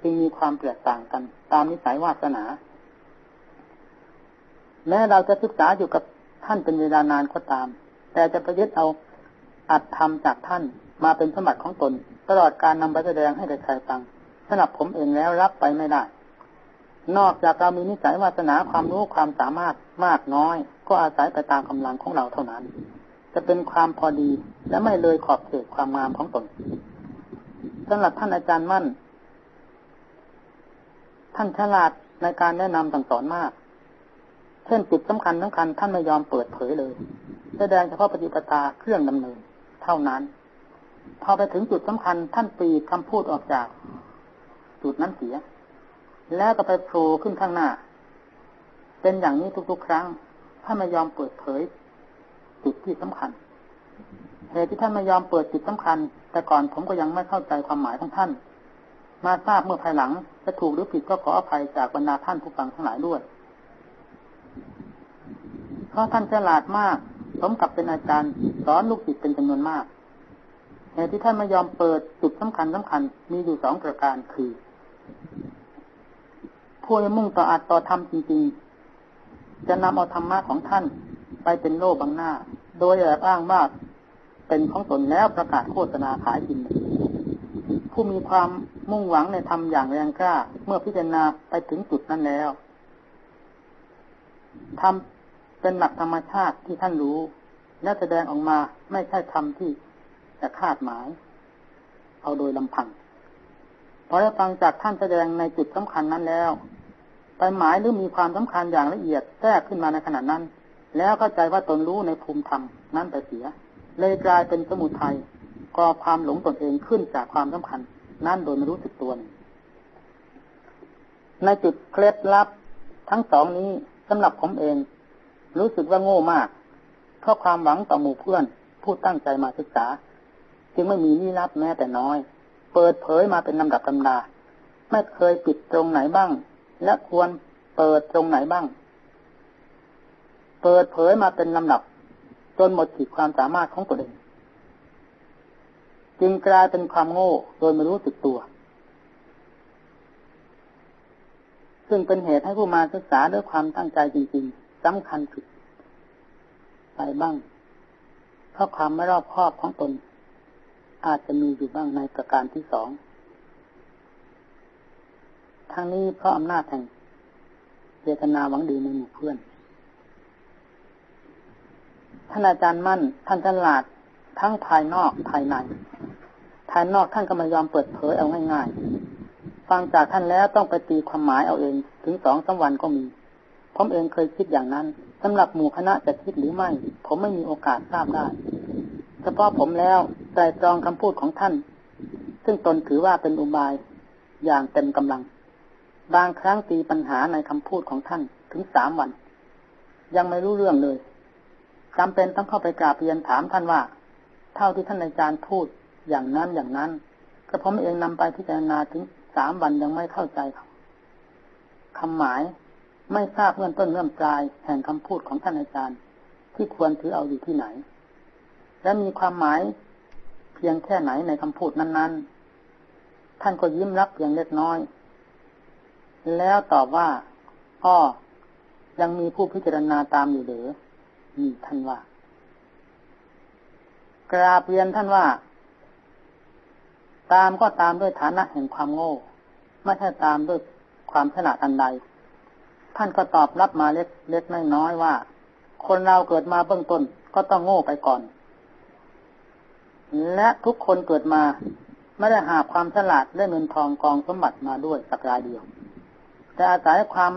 A: จึงมีความแตกต่างกัน ตามนิสัยวาสนา แม้เราจะศึกษาอยู่กับท่านเป็นเวลานานก็ตาม แต่จะประยุทธ์เอาอัดทำจากท่านมาเป็นสมบัติของตน ตลอดการนำไปแสดงให้ใครฟังสำหรับผมเองแล้วรับไปไม่ได้ นอกจากเรามีนิสัยวาสนาความรู้ความสามารถมากน้อย ก็อาศัยไปตามกำลังของเราเท่านั้น จะเป็นความพอดีและไม่เลยขอบเขตความงามของตนสำหรับท่านอาจารย์มั่น ท่านฉลาดในการแนะนำสั่งสอนมาก เช่นจุดสำคัญสำคัญท่านไม่ยอมเปิดเผยเลย แสดงเฉพาะปฏิปทาเครื่องดำเนิน เท่านั้น พอไปถึงจุดสำคัญท่านปีคำพูดออกจาก จุดนั้นเสีย แล้วก็ไปโผล่ขึ้นข้างหน้า เป็นอย่างนี้ทุกๆ ครั้งท่านไม่ยอมเปิดเผย จุดที่สำคัญเหตุที่ท่านไม่ยอมเปิดจุดสำคัญ แต่ก่อนผมก็ยังไม่เข้าใจความหมายของท่าน มาทราบเมื่อภายหลัง จะถูกหรือผิดก็ขออภัยจากบรรดาท่านผู้ฟังทั้งหลายด้วย เพราะท่านฉลาดมาก สมกับเป็นอาจารย์สอนลูกศิษย์เป็นจำนวนมากเหตุที่ท่านไม่ยอมเปิดจุดสำคัญสำคัญมีอยู่สองประการคือผู้มุ่งต่ออัดต่อธรรมจริงๆ จะนำเอาธรรมะของท่านไปเป็นโล่บังหน้า โดยแอบอ้างว่าเป็นของตนแล้วประกาศโฆษณาขายกิน ผู้มีความมุ่งหวังในธรรมอย่างแรงกล้า เมื่อพิจารณาไปถึงจุดนั้นแล้วทำเป็นหลักธรรมชาติที่ท่านรู้ และแสดงออกมาไม่ใช่ธรรมที่จะคาดหมาย เอาโดยลำพังพอได้ฟังจากท่านแสดงในจุดสำคัญนั้นแล้วไปหมายหรือมีความสำคัญอย่างละเอียดแทรกขึ้นมาในขณะนั้น แล้วเข้าใจว่าตนรู้ในภูมิธรรมนั้นไปเสีย เลยกลายเป็นสมุทัย ก่อความหลงตนเองขึ้นจากความสำคัญ นั่นโดยไม่รู้สึกตัวในจุดเคล็ดลับทั้งสองนี้สำหรับผมเอง รู้สึกว่าโง่มาก เพราะความหวังต่อหมู่เพื่อน ผู้ตั้งใจมาศึกษา จึงไม่มีนี่รับแม้แต่น้อย เปิดเผยมาเป็นลำดับตำดาไม่เคยปิดตรงไหนบ้าง และควรเปิดตรงไหนบ้าง เปิดเผยมาเป็นลำดับ จนหมดขีดความสามารถของตัวเอง จึงกลายเป็นความโง่โดยไม่รู้สึกตัว ซึ่งเป็นเหตุให้ผู้มาศึกษาด้วยความตั้งใจจริง ๆสำคัญผิดไปบ้าง เพราะความไม่รอบคอบของตน อาจจะมีอยู่บ้างในประการที่สองทั้งนี้เพราะอำนาจแห่งเจตนาหวังดีในหมู่เพื่อน ท่านอาจารย์มั่น ท่านฉลาด ทั้งภายนอกภายใน ภายนอกท่านก็ไม่ยอมเปิดเผยเอาง่ายๆ ฟังจากท่านแล้วต้องไปตีความหมายเอาเองถึงสองสาวันก็มีผมเองเคยคิดอย่างนั้นสำหรับหมู่คณะจะคิดหรือไม่ ผมไม่มีโอกาสทราบได้เฉพาะผมแล้วใจตรองคำพูดของท่าน ซึ่งตนถือว่าเป็นอุบายอย่างเต็มกำลัง บางครั้งตีปัญหาในคำพูดของท่านถึงสามวัน ยังไม่รู้เรื่องเลยจำเป็นต้องเข้าไปกราบเรียนถามท่านว่า เท่าที่ท่านอาจารย์พูดอย่างนั้นอย่างนั้นกระผมเองนำไปพิจารณาถึงสามวันยังไม่เข้าใจคำหมายไม่ทราบเงื่อนต้นเงื่อนปลายแห่งคำพูดของท่านอาจารย์ ที่ควรถือเอาอยู่ที่ไหน และมีความหมายเพียงแค่ไหนในคำพูดนั้นๆ ท่านก็ยิ้มรับเพียงเล็กน้อย แล้วตอบว่าอ้อยังมีผู้พิจารณาตามอยู่หรือนี่ท่านว่า กราบเรียนท่านว่า ตามก็ตามด้วยฐานะแห่งความโง่ ไม่ใช่ตามด้วยความฉลาดอันใด ท่านก็ตอบรับมาเล็กเล็กน้อยว่า คนเราเกิดมาเบื้องต้นก็ต้องโง่ไปก่อน และทุกคนเกิดมาไม่ได้หาความฉลาดและเงินทองกองสมบัติมาด้วยสักรายเดียว แต่อาศัยความ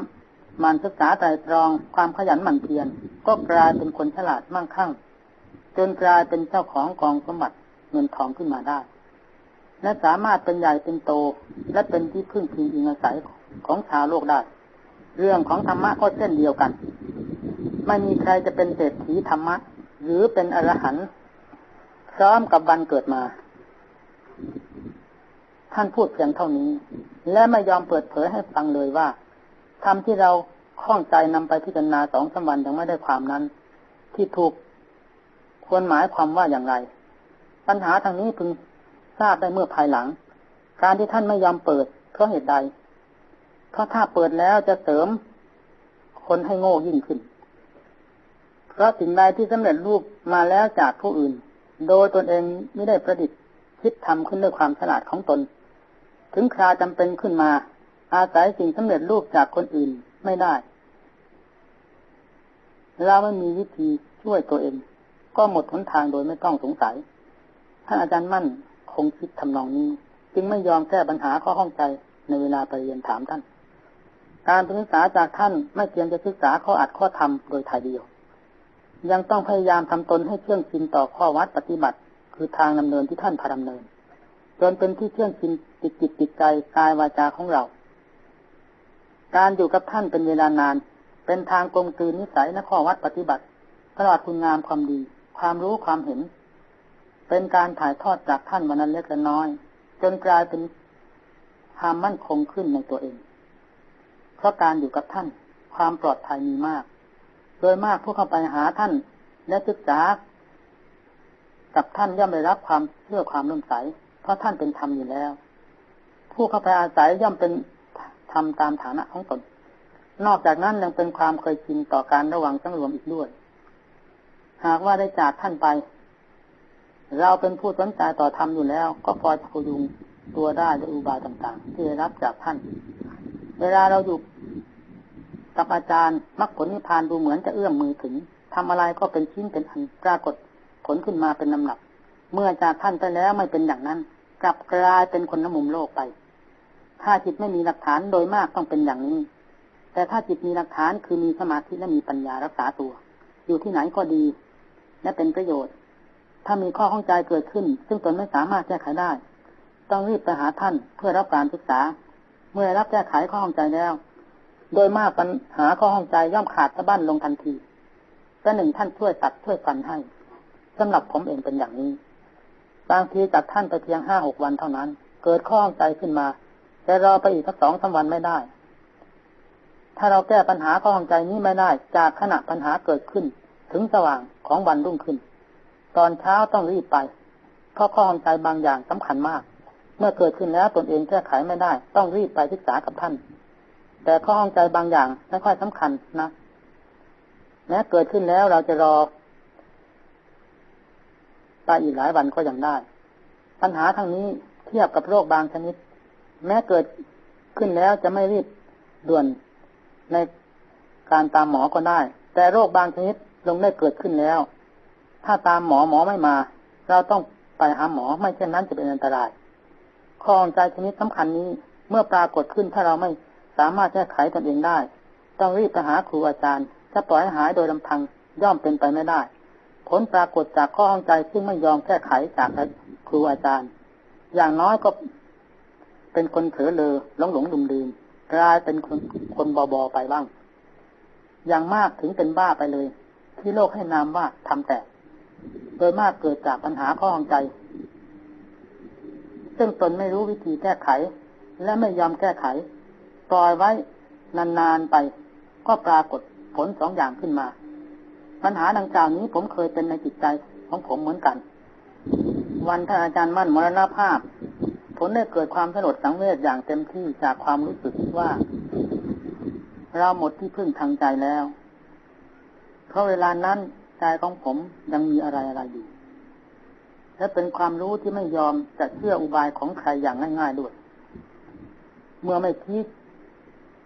A: มันศึกษาใจตรองความขยันหมั่นเพียรก็กลายเป็นคนฉลาดมั่งคั่ง จนกลายเป็นเจ้าของกองสมบัติเงินทองขึ้นมาได้ และสามารถเป็นใหญ่เป็นโต และเป็นที่พึ่งพิงอิงอาศัยของชาวโลกได้ เรื่องของธรรมะก็เช่นเดียวกัน ไม่มีใครจะเป็นเศรษฐีธรรมะ หรือเป็นอรหันต์พร้อมกับวันเกิดมา ท่านพูดเพียงเท่านี้ และไม่ยอมเปิดเผยให้ฟังเลยว่าธรรมที่เราคล้องใจนำไปพิจารณาสองสามวันยังไม่ได้ความนั้น ที่ถูก ควรหมายความว่าอย่างไร ปัญหาทางนี้พึงทราบได้เมื่อภายหลัง การที่ท่านไม่ยอมเปิดเพราะเหตุใด เพราะถ้าเปิดแล้วจะเสริมคนให้โง่ยิ่งขึ้น เพราะสิ่งใดที่สำเร็จรูปมาแล้วจากผู้อื่น โดยตนเองไม่ได้ประดิษฐ์คิดทำขึ้นด้วยความฉลาดของตน ถึงคราจำเป็นขึ้นมา อาศัยสิ่งสำเร็จรูปจากคนอื่นไม่ได้ เราไม่มีวิธีช่วยตัวเอง ก็หมดหนทางโดยไม่ต้องสงสัย ท่านอาจารย์มั่นคงคิดทำนองนี้ จึงไม่ยอมแก้ปัญหาข้อข้องใจในเวลาไปเรียนถามท่าน การศึกษาจากท่านไม่เพียงจะศึกษาข้ออัดข้อธรรมโดยถ่ายเดียว ยังต้องพยายามทำตนให้เชื่องชินต่อข้อวัดปฏิบัติ คือทางดำเนินที่ท่านพาดำเนิน จนเป็นที่เชื่องชินติดจิตติดใจกายวาจาของเรา การอยู่กับท่านเป็นเวลานาน เป็นทางกลมกลืนนิสัยและข้อวัดปฏิบัติตลอดคุณงามความดี ความรู้ความเห็น เป็นการถ่ายทอดจากท่านวันนั้นเล็กและน้อย จนกลายเป็นความมั่นคงขึ้นในตัวเอง เพราะการอยู่กับท่าน ความปลอดภัยมีมาก โดยมากผู้เข้าไปหาท่านและศึกษา กับท่านย่อมได้รับความเชื่อความร่มใส เพราะท่านเป็นธรรมอยู่แล้ว ผู้เข้าไปอาศัยย่อมเป็นทำตามฐานะของตนนอกจากนั้นยังเป็นความเคยชินต่อการระวังสังรวมอีกด้วย หากว่าได้จากท่านไป เราเป็นผู้สนใจต่อธรรมอยู่แล้ว ก็พอจะพยุงตัวได้ด้วยอุบายต่างๆ ที่ได้รับจากท่าน เวลาเราอยู่กับอาจารย์มรรคผลนิพพานดูเหมือนจะเอื้อมมือถึงทำอะไรก็เป็นชิ้นเป็นอันปรากฏผลขึ้นมาเป็นลำหนัก เมื่อจากท่านไปแล้วไม่เป็นอย่างนั้น กลับกลายเป็นคนน้ำมุมโลกไป ถ้าจิตไม่มีหลักฐานโดยมากต้องเป็นอย่างนี้ แต่ถ้าจิตมีหลักฐานคือมีสมาธิและมีปัญญารักษาตัว อยู่ที่ไหนก็ดี และเป็นประโยชน์ ถ้ามีข้อข้องใจเกิดขึ้น ซึ่งตนไม่สามารถแก้ไขได้ ต้องรีบไปหาท่านเพื่อรับการศึกษา เมื่อรับแก้ไขข้อข้องใจแล้ว โดยมากปัญหาข้อข้องใจย่อมขาดสะบั้นลงทันทีแต่หนึ่งท่านช่วยตัดช่วยฟันให้สำหรับผมเองเป็นอย่างนี้ บางทีจากท่านไปเพียงห้าหกวันเท่านั้น เกิดข้อข้องใจขึ้นมาแต่รอไปอีกสักสองสาวันไม่ได้ ถ้าเราแก้ปัญหาข้อข้องใจนี้ไม่ได้ จากขณะปัญหาเกิดขึ้น ถึงสว่างของวันรุ่งขึ้น ตอนเช้าต้องรีบไป เพราะข้อข้องใจบางอย่างสำคัญมาก เมื่อเกิดขึ้นแล้วตนเองแก้ไขไม่ได้ ต้องรีบไปศึกษากับท่าน แต่ข้อห้องใจบางอย่างไม่ค่อยสำคัญนะแม้เกิดขึ้นแล้วเราจะรอไปอีกหลายวันก็ยังได้ ปัญหาทางนี้เทียบกับโรคบางชนิด แม้เกิดขึ้นแล้วจะไม่รีบด่วนในการตามหมอก็ได้ แต่โรคบางชนิด ลงได้เกิดขึ้นแล้ว ถ้าตามหมอหมอไม่มา เราต้องไปหาหมอไม่เช่นนั้นจะเป็นอันตรายข้องใจชนิดสำคัญนี้เมื่อปรากฏขึ้นถ้าเราไม่สามารถแก้ไขตนเองได้ ต้องรีบไปหาครูอาจารย์ถ้าปล่อยให้หายโดยลำพังย่อมเป็นไปไม่ได้ ผลปรากฏจากข้อห้องใจซึ่งไม่ยอมแก้ไขจากครูอาจารย์ อย่างน้อยก็เป็นคนเถอเลอหลงหลงลืมลืมกลายเป็นคนคนบอบอไปบ้าง อย่างมากถึงเป็นบ้าไปเลย ที่โลกให้นามว่าทำแต่โดยมากเกิดจากปัญหาข้อหองใจ ซึ่งตนไม่รู้วิธีแก้ไข และไม่ยอมแก้ไข ปล่อยไว้นานๆไป ก็ปรากฏผลสองอย่างขึ้นมา ปัญหาดังกล่าวนี้ผมเคยเป็นในจิตใจของผมเหมือนกัน วันท่านอาจารย์มั่นมรณภาพ ผลได้เกิดความสลดสังเวชอย่างเต็มที่จากความรู้สึกว่า เราหมดที่พึ่งทางใจแล้ว เพราะเวลานั้นใจของผมยังมีอะไรอะไรอยู่ และเป็นความรู้ที่ไม่ยอมจะเชื่ออุบายของใครอย่างง่ายๆด้วย เมื่อไม่คิด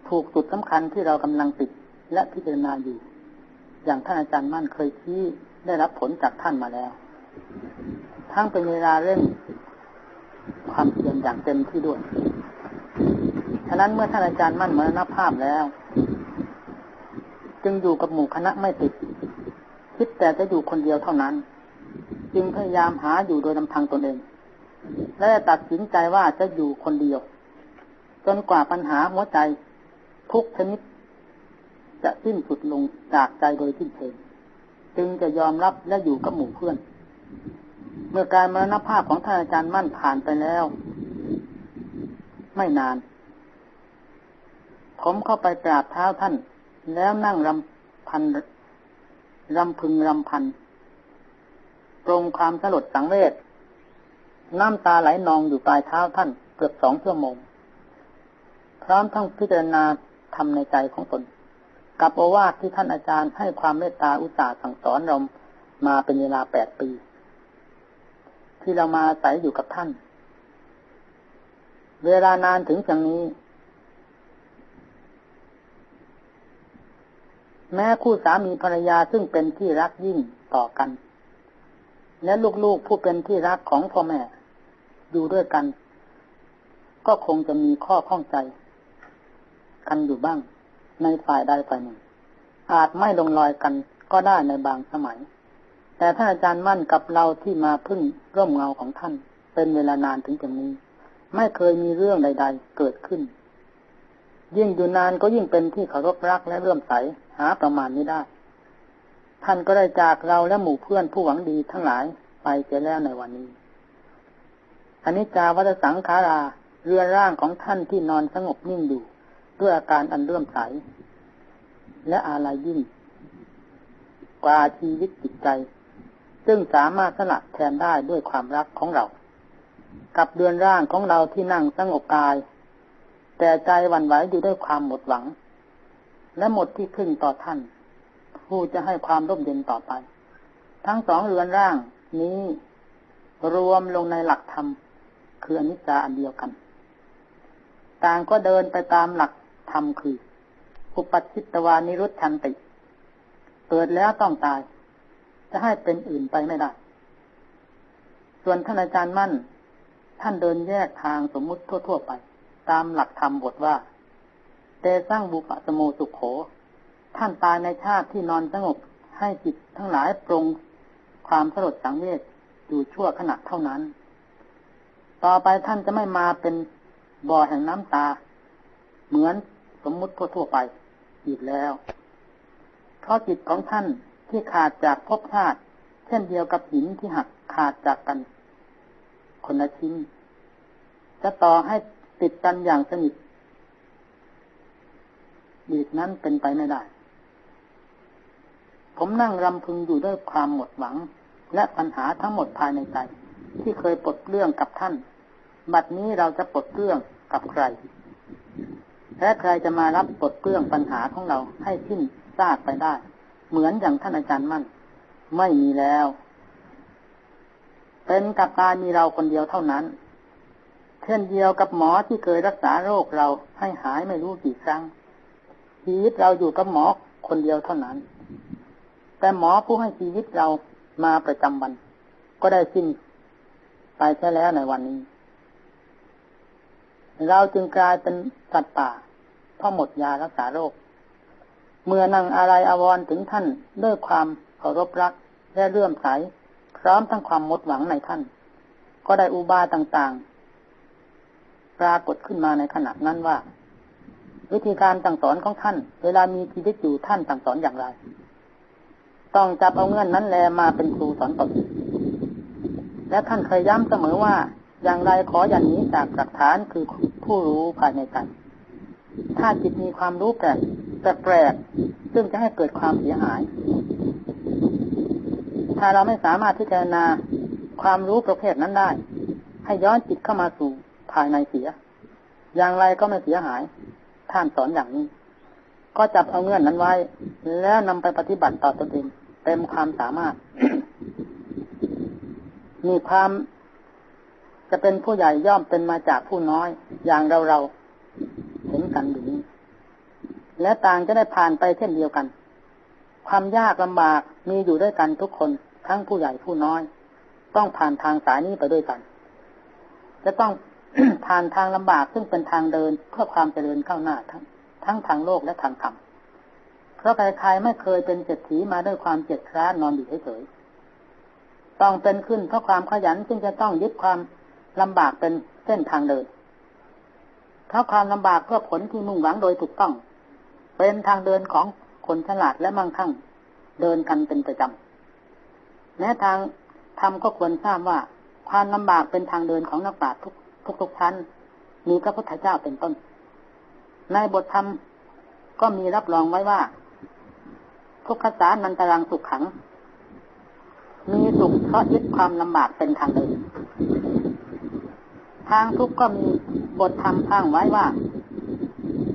A: ถูกจุดสำคัญที่เรากำลังติดและพิจารณาอยู่ อย่างท่านอาจารย์มั่นเคยชี้ได้รับผลจากท่านมาแล้ว ทั้งเป็นเวลาเร่งความเพียรอย่างเต็มที่ด้วย ฉะนั้นเมื่อท่านอาจารย์มั่นมรณภาพแล้ว จึงอยู่กับหมู่คณะไม่ติด คิดแต่จะอยู่คนเดียวเท่านั้น จึงพยายามหาอยู่โดยลำพังตนเอง และตัดสินใจว่าจะอยู่คนเดียว จนกว่าปัญหาหัวใจทุกชนิด จะสิ้นสุดลงจากใจโดยสิ้นเชิงจึงจะยอมรับและอยู่กับหมู่เพื่อน เมื่อการมรณภาพของท่านอาจารย์มั่นผ่านไปแล้ว ไม่นาน ผมเข้าไปกราบเท้าท่าน แล้วนั่งรำพันรำพึงรำพันตรงความสลดสังเวชน้ำตาไหลนองอยู่ปลายเท้าท่านเกือบสองชั่วโมง พร้อมทั้งพิจารณาทำในใจของตน กับโอวาทที่ท่านอาจารย์ให้ความเมตตาอุตสาห์สั่งสอนเรามาเป็นเวลาแปดปี ที่เรามาอาศัยอยู่กับท่าน เวลานานถึงอย่างนี้ แม้คู่สามีภรรยาซึ่งเป็นที่รักยิ่งต่อกัน และลูกๆผู้เป็นที่รักของพ่อแม่ อยู่ด้วยกัน ก็คงจะมีข้อข้องใจ กันอยู่บ้าง ในฝ่ายใดฝ่ายหนึ่ง อาจไม่ลงรอยกันก็ได้ในบางสมัย แต่ท่านอาจารย์มั่นกับเราที่มาพึ่งร่มเงาของท่าน เป็นเวลานานถึงจำนี้ ไม่เคยมีเรื่องใด ๆ เกิดขึ้น ยิ่งอยู่นานก็ยิ่งเป็นที่เคารพรักและเลื่อมใส หาประมาณนี้ได้ ท่านก็ได้จากเราและหมู่เพื่อนผู้หวังดีทั้งหลายไปเสียแล้วในวันนี้อันนี้จาวัตสังขาราเรือร่างของท่านที่นอนสงบนิ่งอยู่ด้วยอาการอันเลื่มใส และอะไรยิ่ง กว่าชีวิตจิตใจ ซึ่งสามารถสละแทนได้ด้วยความรักของเรา กับเดือนร่างของเราที่นั่งสงบกาย แต่ใจวันไหวอยู่ด้วยความหมดหวัง และหมดที่พึ่งต่อท่าน ผู้จะให้ความร่มเย็นต่อไป ทั้งสองเรือนร่างนี้รวมลงในหลักธรรมคืออนิจจาอันเดียวกัน ต่างก็เดินไปตามหลักธรรมคือ อุปัชิตวานิรุตชันติ เกิดแล้วต้องตาย จะให้เป็นอื่นไปไม่ได้ ส่วนท่านอาจารย์มั่น ท่านเดินแยกทางสมมุติทั่ว ๆ ไป ตามหลักธรรมบทว่า เตสร้างบุปสโมสุขโข ท่านตายในชาติที่นอนสงบให้จิตทั้งหลายปรงความสลดสังเวชอยู่ชั่วขณะเท่านั้น ต่อไปท่านจะไม่มาเป็นบ่อแห่งน้ำตา เหมือนสมมุติทั่วไปอีกแล้ว เพราะจิตของท่านที่ขาดจากภพชาติ เช่นเดียวกับหินที่หักขาดจากกัน คนละชิ้น จะต่อให้ติดกันอย่างสนิท อีกนั้นเป็นไปไม่ได้ ผมนั่งรำพึงอยู่ด้วยความหมดหวัง และปัญหาทั้งหมดภายในใจ ที่เคยปลดเรื่องกับท่าน บัดนี้เราจะปลดเรื่องกับใคร และใครจะมารับปลดเปลื้องปัญหาของเราให้สิ้นซากไปได้ เหมือนอย่างท่านอาจารย์มั่น ไม่มีแล้ว เป็นกับตายมีเราคนเดียวเท่านั้นเช่นเดียวกับหมอที่เคยรักษาโรคเราให้หายไม่รู้กี่ครั้ง ชีวิตเราอยู่กับหมอคนเดียวเท่านั้น แต่หมอผู้ให้ชีวิตเรามาประจำวัน ก็ได้สิ้นไปแค่แล้วในวันนี้ เราจึงกลายเป็นสัตว์ป่าเพราะหมดยารักษาโรค เมื่อนั่งอะไรอาวรถึงท่านด้วยความเคารพรักและเลื่อมใสพร้อมทั้งความมดหวังในท่าน ก็ได้อุบายต่างๆ ปรากฏขึ้นมาในขณะนั้นว่า วิธีการต่างสอนของท่าน เวลามีชีวิตอยู่ท่านต่างสอนอย่างไร ต้องจับเอาเงื่อนนั้นแลมาเป็นครูสอนตนและท่านเคยย้ำเสมอว่า อย่างไรขออย่างนี้จากหลักฐานคือผู้รู้ภายในใจถ้าจิตมีความรู้แปลกแปลกซึ่งจะให้เกิดความเสียหาย ถ้าเราไม่สามารถที่จะนาความรู้ประเภทนั้นได้ ให้ย้อนจิตเข้ามาสู่ภายในเสีย อย่างไรก็ไม่เสียหาย ท่านสอนอย่างนี้ ก็จับเอาเงื่อนนั้นไว้ แล้วนำไปปฏิบัติต่อตนเองเต็มความสามารถ มีความจะเป็นผู้ใหญ่ย่อมเป็นมาจากผู้น้อย อย่างเราเราเห็นกันอยู่นี้และต่างจะได้ผ่านไปเช่นเดียวกัน ความยากลำบากมีอยู่ด้วยกันทุกคน ทั้งผู้ใหญ่ผู้น้อย ต้องผ่านทางสายนี้ไปด้วยกัน จะต้อง ผ่านทางลำบากซึ่งเป็นทางเดินเพื่อความเจริญก้าวหน้าทั้งทั้งทางโลกและทางธรรมเพราะใครๆไม่เคยเป็นเศรษฐีมาด้วยความเจ็ดคร้านอนอยู่เฉยๆต้องเป็นขึ้นเพราะความขยันซึ่งจะต้องยึดความลำบากเป็นเส้นทางเดินเพราะความลำบากเพื่อผลที่มุ่งหวังโดยถูกต้อง เป็นทางเดินของคนฉลาดและมั่งคั่ง เดินกันเป็นประจำแม้ทางธรรมก็ควรทราบว่าความลำบากเป็นทางเดินของนักปราชญ์ทุก ทุกทุกชั้น มีพระพุทธเจ้าเป็นต้น ในบทธรรมก็มีรับรองไว้ว่า ทุกขสานันตรังสุขขัง มีสุขเพราะยึดความลำบากเป็นทางเดินทางทุกข์ก็มีบทธรรมพังไว้ว่า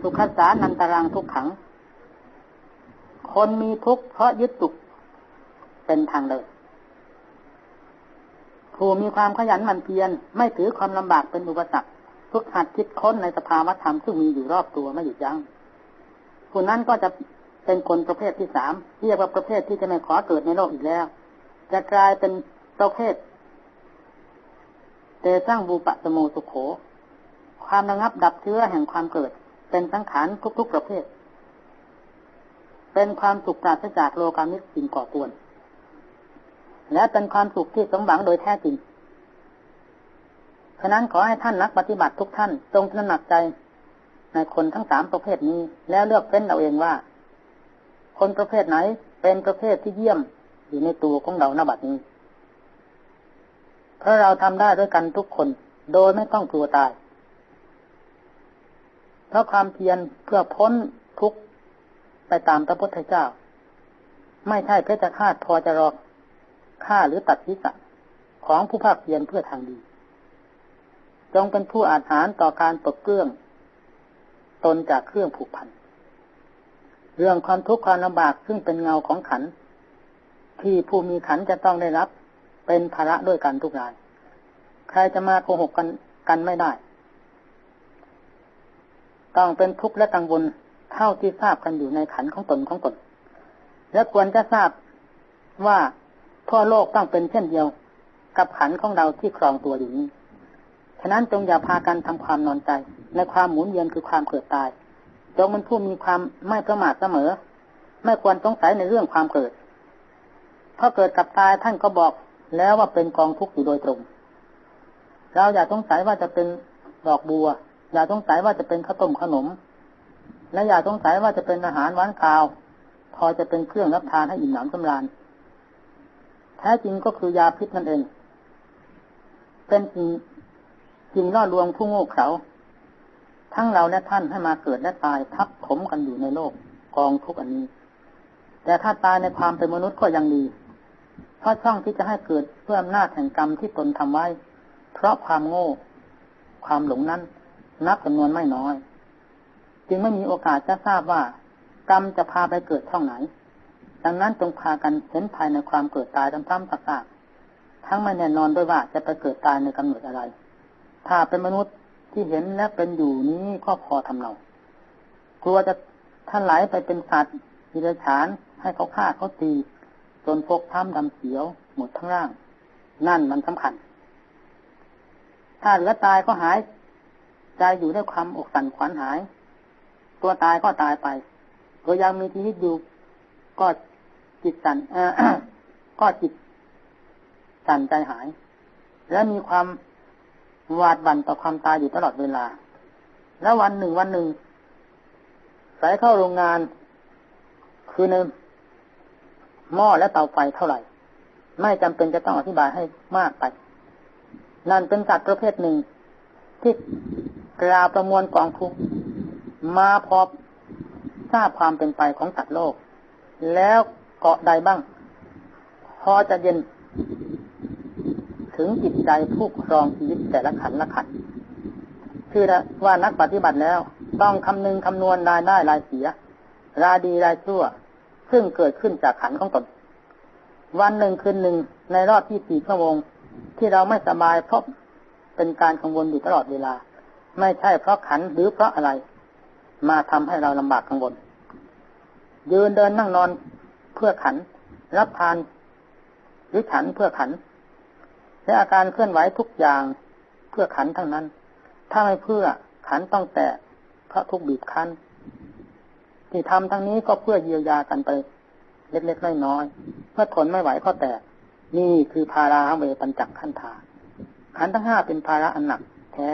A: สุขสานันตรังทุกขัง คนมีทุกข์เพราะยึดสุขเป็นทางเลย ผู้มีความขยันหมั่นเพียรไม่ถือความลำบากเป็นอุปสรรคทุกหัดคิดค้นในสภาวธรรมซึ่งมีอยู่รอบตัวไม่หยุดยัง้งผู้นั้นก็จะเป็นคนประเภทที่สามเรียกว่าประเภทที่จะไม่ขอเกิดในโลกอีกแล้ว จะกลายเป็นประเภทเตสร้างบูปะสมุสุโข ความระงับดับเชื้อแห่งความเกิด เป็นสังขารทุกๆประเภท เป็นความสุขปราศจากโลกามิสิ่งก่อกวน และเป็นความสุขที่สมหวังโดยแท้จริง ฉะนั้นขอให้ท่านนักปฏิบัติทุกท่านจงตระหนักใจในคนทั้งสามประเภทนี้ แล้วเลือกเป็นเราเองว่า คนประเภทไหนเป็นประเภทที่เยี่ยมอยู่ในตัวของเราณบัดนี้ เพราะเราทำได้ด้วยกันทุกคน โดยไม่ต้องกลัวตาย เพราะความเพียรเพื่อพ้นทุกข์ไปตามพระพุทธเจ้า ไม่ใช่เพชฌฆาตพอจะรอ ฆ่าหรือตัดทิศของผู้ภาคเพียรเพื่อทางดี จงเป็นผู้อาหารต่อการตกเครื่อง ตนจากเครื่องผูกพัน เรื่องความทุกข์ความลำบากซึ่งเป็นเงาของขัน ที่ผู้มีขันจะต้องได้รับ เป็นภาระด้วยกันทุกราย ใครจะมาโกหกกันกันไม่ได้ ต้องเป็นทุกข์และกังวลเท่าที่ทราบกันอยู่ในขันของตนของตน และควรจะทราบว่า ทั่วโลกต้องเป็นเช่นเดียว กับขันของเราที่ครองตัวอยู่นี้ ฉะนั้นจงอย่าพากันทำความนอนใจ ในความหมุนเวียนคือความเกิดตาย จงเป็นผู้มีความไม่ประมาทเสมอ ไม่ควรสงสัยในเรื่องความเกิด เพราะเกิดกับตายท่านก็บอกแล้วว่าเป็นกองทุกข์อยู่โดยตรง เราอย่าสงสัยว่าจะเป็นดอกบัว อย่าสงสัยว่าจะเป็นข้าวต้มขนม และอย่าสงสัยว่าจะเป็นอาหารหวานคาว พอจะเป็นเครื่องรับทานให้อิ่มหนำสำราญ แท้จริงก็คือยาพิษนั่นเอง เป็นจริงจริงล่อลวงผู้โง่เขลาทั้งเราและท่านให้มาเกิดและตายทับถมกันอยู่ในโลกกองทุกอันนี้ แต่ถ้าตายในความเป็นมนุษย์ก็ยังดีเพราะช่องที่จะให้เกิดเพื่ออำนาจแห่งกรรมที่ตนทำไว้ เพราะความโง่ ความหลงนั้น นับจำนวนไม่น้อย จึงไม่มีโอกาสจะทราบว่ากรรมจะพาไปเกิดช่องไหน ดังนั้นจงพากันเห็นภายในความเกิดตายซ้ำๆซากๆทั้งไม่แน่นอนด้วยว่าจะไปเกิดตายในกำเนิดอะไร ถ้าเป็นมนุษย์ที่เห็นและเป็นอยู่นี้ก็พอทำเรา กลัวจะท่านไหลไปเป็นสัตว์ดิเรฉาน ให้เขาฆ่าเขาตี จนพกท้ำดำเขียว หมดทั้งร่าง นั่นมันสำคัญ ถ้าเหลือตายก็หายใจอยู่ด้วยความอกสั่นขวัญหาย ตัวตายก็ตายไปก็ยังมีชีวิตอยู่ก็ จิตสั่นก็จิตสั่นใจหาย และมีความหวาดบั่นต่อความตายอยู่ตลอดเวลา แล้ววันหนึ่งวันหนึ่งใส่เข้าโรงงาน คือในหม้อและเตาไฟเท่าไหร่ ไม่จำเป็นจะต้องอธิบายให้มากไปนั่นเป็นสัตว์ประเภทหนึ่ง ที่กล่าวประมวลกองทุกมาพบทราบความเป็นไปของสัตว์โลก แล้ว เกาะใดบ้าง พอจะเย็น ถึงจิตใจผู้ครองชีวิตแต่ละขันละขันคือว่านักปฏิบัติแล้ว ต้องคำนึงคำนวณรายได้รายเสีย รายดีรายชั่ว ซึ่งเกิดขึ้นจากขันของตน วันหนึ่งคืนหนึ่งในรอบที่สี่ชั่วโมงที่เราไม่สบายเพราะเป็นการกังวลอยู่ตลอดเวลา ไม่ใช่เพราะขันหรือเพราะอะไร มาทำให้เราลำบากกังวลยืนเดินนั่งนอน พื่อขัน รับทานหรือขันเพื่อขัน และอาการเคลื่อนไหวทุกอย่างเพื่อขันทั้งนั้น ถ้าไม่เพื่อขันต้องแตกพราะทุกบีบคั้น ที่ทำทั้งนี้ก็เพื่อเยียวยากันไป เล็กๆน้อยๆเมื่อทนไม่ไหวก็แตก นี่คือภาราเวปัญจักขันธาขันทั้งห้าเป็นภาระอันหนักแท้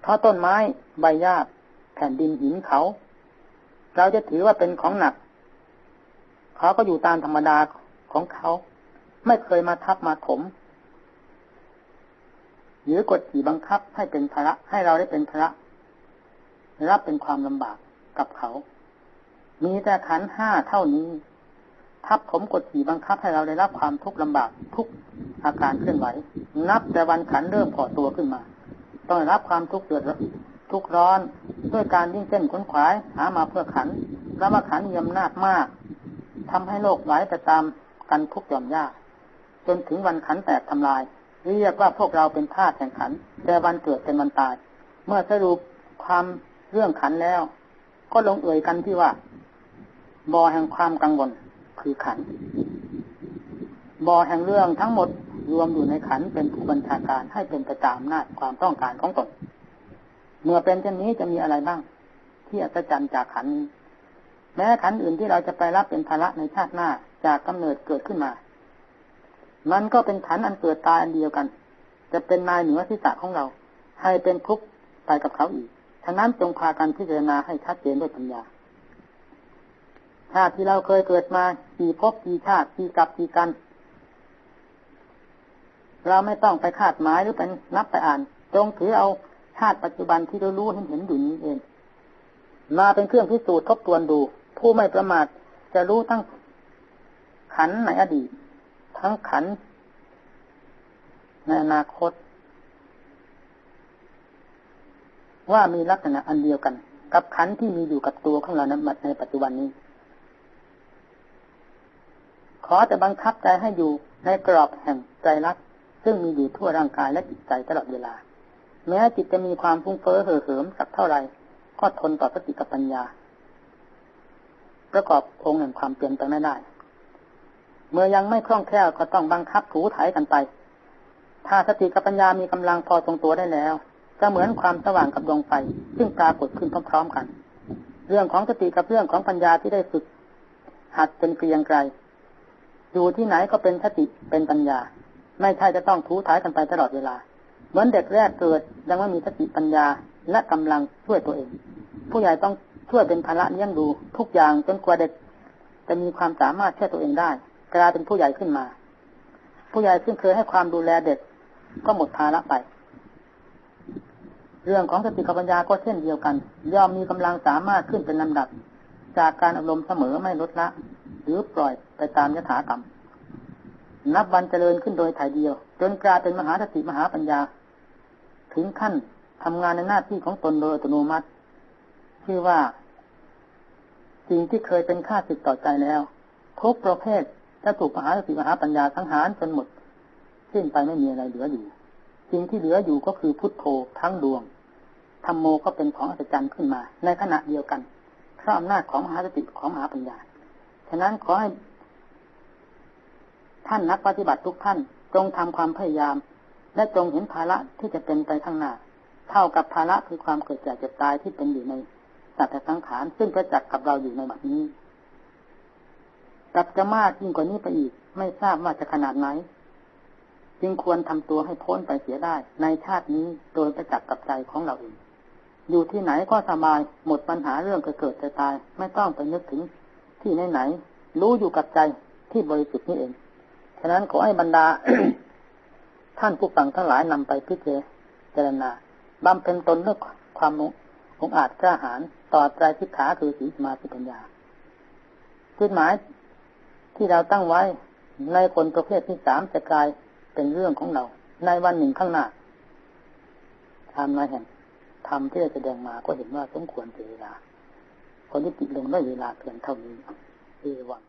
A: เพราะต้นไม้ใบหญ้าแผ่นดินหินเขา เราจะถือว่าเป็นของหนัก เขาก็อยู่ตามธรรมดาของเขา ไม่เคยมาทับมาถม หรือกดขี่บังคับให้เป็นภาระให้เราได้เป็นภาระรับเป็นความลำบากกับเขา มีแต่ขันห้าเท่านี้ ทับผมกดขี่บังคับให้เราได้รับความทุกข์ลำบากทุกอาการเคลื่อนไหว นับแต่วันขันเริ่มก่อตัวขึ้นมา ต้องรับความทุกข์เดือดทุกร้อนด้วยการยิ่งเส้นขนขวายหามาเพื่อขันแล้วว่าขันมีอำนาจมาก ทำให้โลกไหลไปตามกันทุกหย่อมยากจนถึงวันขันแตกทำลายเรียกว่าพวกเราเป็นธาตุแห่งขัน แต่วันเกิดเป็นวันตาย เมื่อสรุปความเรื่องขันแล้ว ก็ลงเอ่ยกันที่ว่าบ่อแห่งความกังวลคือขันบ่อแห่งเรื่องทั้งหมดรวมอยู่ในขันเป็นผู้บัญชาการให้เป็นไปตามนาความต้องการของตน เมื่อเป็นเช่นนี้จะมีอะไรบ้าง ที่อัศจรรย์จากขัน แม้ขันอื่นที่เราจะไปรับเป็นภาระในชาติหน้าจากกำเนิดเกิดขึ้นมา มันก็เป็นขันอันเกิดตายอันเดียวกัน จะเป็นนายเหนือที่สะของเรา ให้เป็นทุกข์ไปกับเขาอีกฉะนั้นจงพากันพิจารณาให้ชัดเจนด้วยปัญญาชาติที่เราเคยเกิดมากี่ภพกี่ชาติกี่กับกี่กัน เราไม่ต้องไปคาดหมายหรือเป็นนับไปอ่าน จงถือเอาชาติปัจจุบันที่เรารู้เห็นเห็นอยู่นี้เอง มาเป็นเครื่องพิสูจน์ทบทวนดู ผู้ไม่ประมาทจะรู้ทั้งขันในอดีต ทั้งขันในอนาคต ว่ามีลักษณะอันเดียวกัน กับขันที่มีอยู่กับตัวของเรานั้นในปัจจุบันนี้ ขอจะบังคับใจให้อยู่ในกรอบแห่งใจรักซึ่งมีอยู่ทั่วร่างกายและจิตใจตลอดเวลา แม้จิตจะมีความฟุ้งเฟ้อเห่อเหิมสักเท่าไรก็ทนต่อสติกับปัญญา ประกอบองค์แห่งความเปลี่ยนไปไม่ได้ เมื่อยังไม่คล่องแคล่วก็ต้องบังคับถูถ่ายกันไป ถ้าสติกับปัญญามีกำลังพอทรงตัวได้แล้วก็เหมือนความสว่างกับดวงไฟซึ่งปรากฏขึ้นพร้อมๆกัน เรื่องของสติกับเรื่องของปัญญาที่ได้ฝึก หัดเป็นเกลียงไกลอยู่ที่ไหนก็เป็นสติเป็นปัญญา ไม่ใช่จะต้องทูถ่ายกันไปตลอดเวลา เหมือนเด็กแรกเกิดยังไม่มีสติปัญญาและกำลังช่วยตัวเอง ผู้ใหญ่ต้อง ช่วยเป็นภาระเลี้ยงดูทุกอย่างจนกว่าเด็กจะมีความสามารถช่วยตัวเองได้กลายเป็นผู้ใหญ่ขึ้นมา ผู้ใหญ่ซึ่งเคยให้ความดูแลเด็กก็หมดภาระไป เรื่องของสติปัญญาก็เช่นเดียวกัน ย่อมมีกำลังสามารถขึ้นเป็นลำดับ จากการอารมณ์เสมอไม่ลดละ หรือปล่อยไปตามยถากรรม นับวันเจริญขึ้นโดยถ่ายเดียว จนกลายเป็นมหาสติมหาปัญญา ถึงขั้นทำงานในหน้าที่ของตนโดยอัตโนมัติที่คือว่า สิ่งที่เคยเป็นค่าติดต่อใจแล้วทุกประเภทจะถูกมหาสติมหาปัญญาสังหารจนหมดสิ้นไปไม่มีอะไรเหลืออยู่ สิ่งที่เหลืออยู่ก็คือพุทโธทั้งดวงธรรมโมก็เป็นของอัศจรรย์ขึ้นมา ในขณะเดียวกันพราะอำนาจของมหาสติของมหาปัญญา ฉะนั้นขอให้ ท่านนักปฏิบัติทุกท่านจงทำความพยายาม และจงเห็นภาระที่จะเป็นไปข้างหน้า เท่ากับภาระคือความเกิดแก่เจ็บตายที่เป็นอยู่ใน สัตว์สังขารซึ่งประจักษ์กับเราอยู่ในบัดนี้กับจะมากยิ่งกว่านี้ไปอีก ไม่ทราบว่าจะขนาดไหน จึงควรทำตัวให้พ้นไปเสียได้ ในชาตินี้โดยประจักษ์กับใจของเราเองอยู่ที่ไหนก็สบายหมดปัญหาเรื่องเกิดจะตาย ไม่ต้องไปนึกถึงที่ไหนไหน รู้อยู่กับใจที่บริสุทธิ์นี้เอง ฉะนั้นขอให้บรรดา ท่านผู้ฟังทั้งหลายนำไปพิจารณาบำเพ็ญตนด้วยความ องอาจกล้าหาญต่อใจทิฏฐาคือสีสมาธิปัญญาจุดหมายที่เราตั้งไว้ในคนประเภทที่สามจะกลายเป็นเรื่องของเรา ในวันหนึ่งข้างหน้าทำนายแห่งทำที่จะแสดงมาก็เห็นว่าสมควรเสียเวลาคนที่ติดลงได้วยเวลาเพียงเท่านี้เอวัง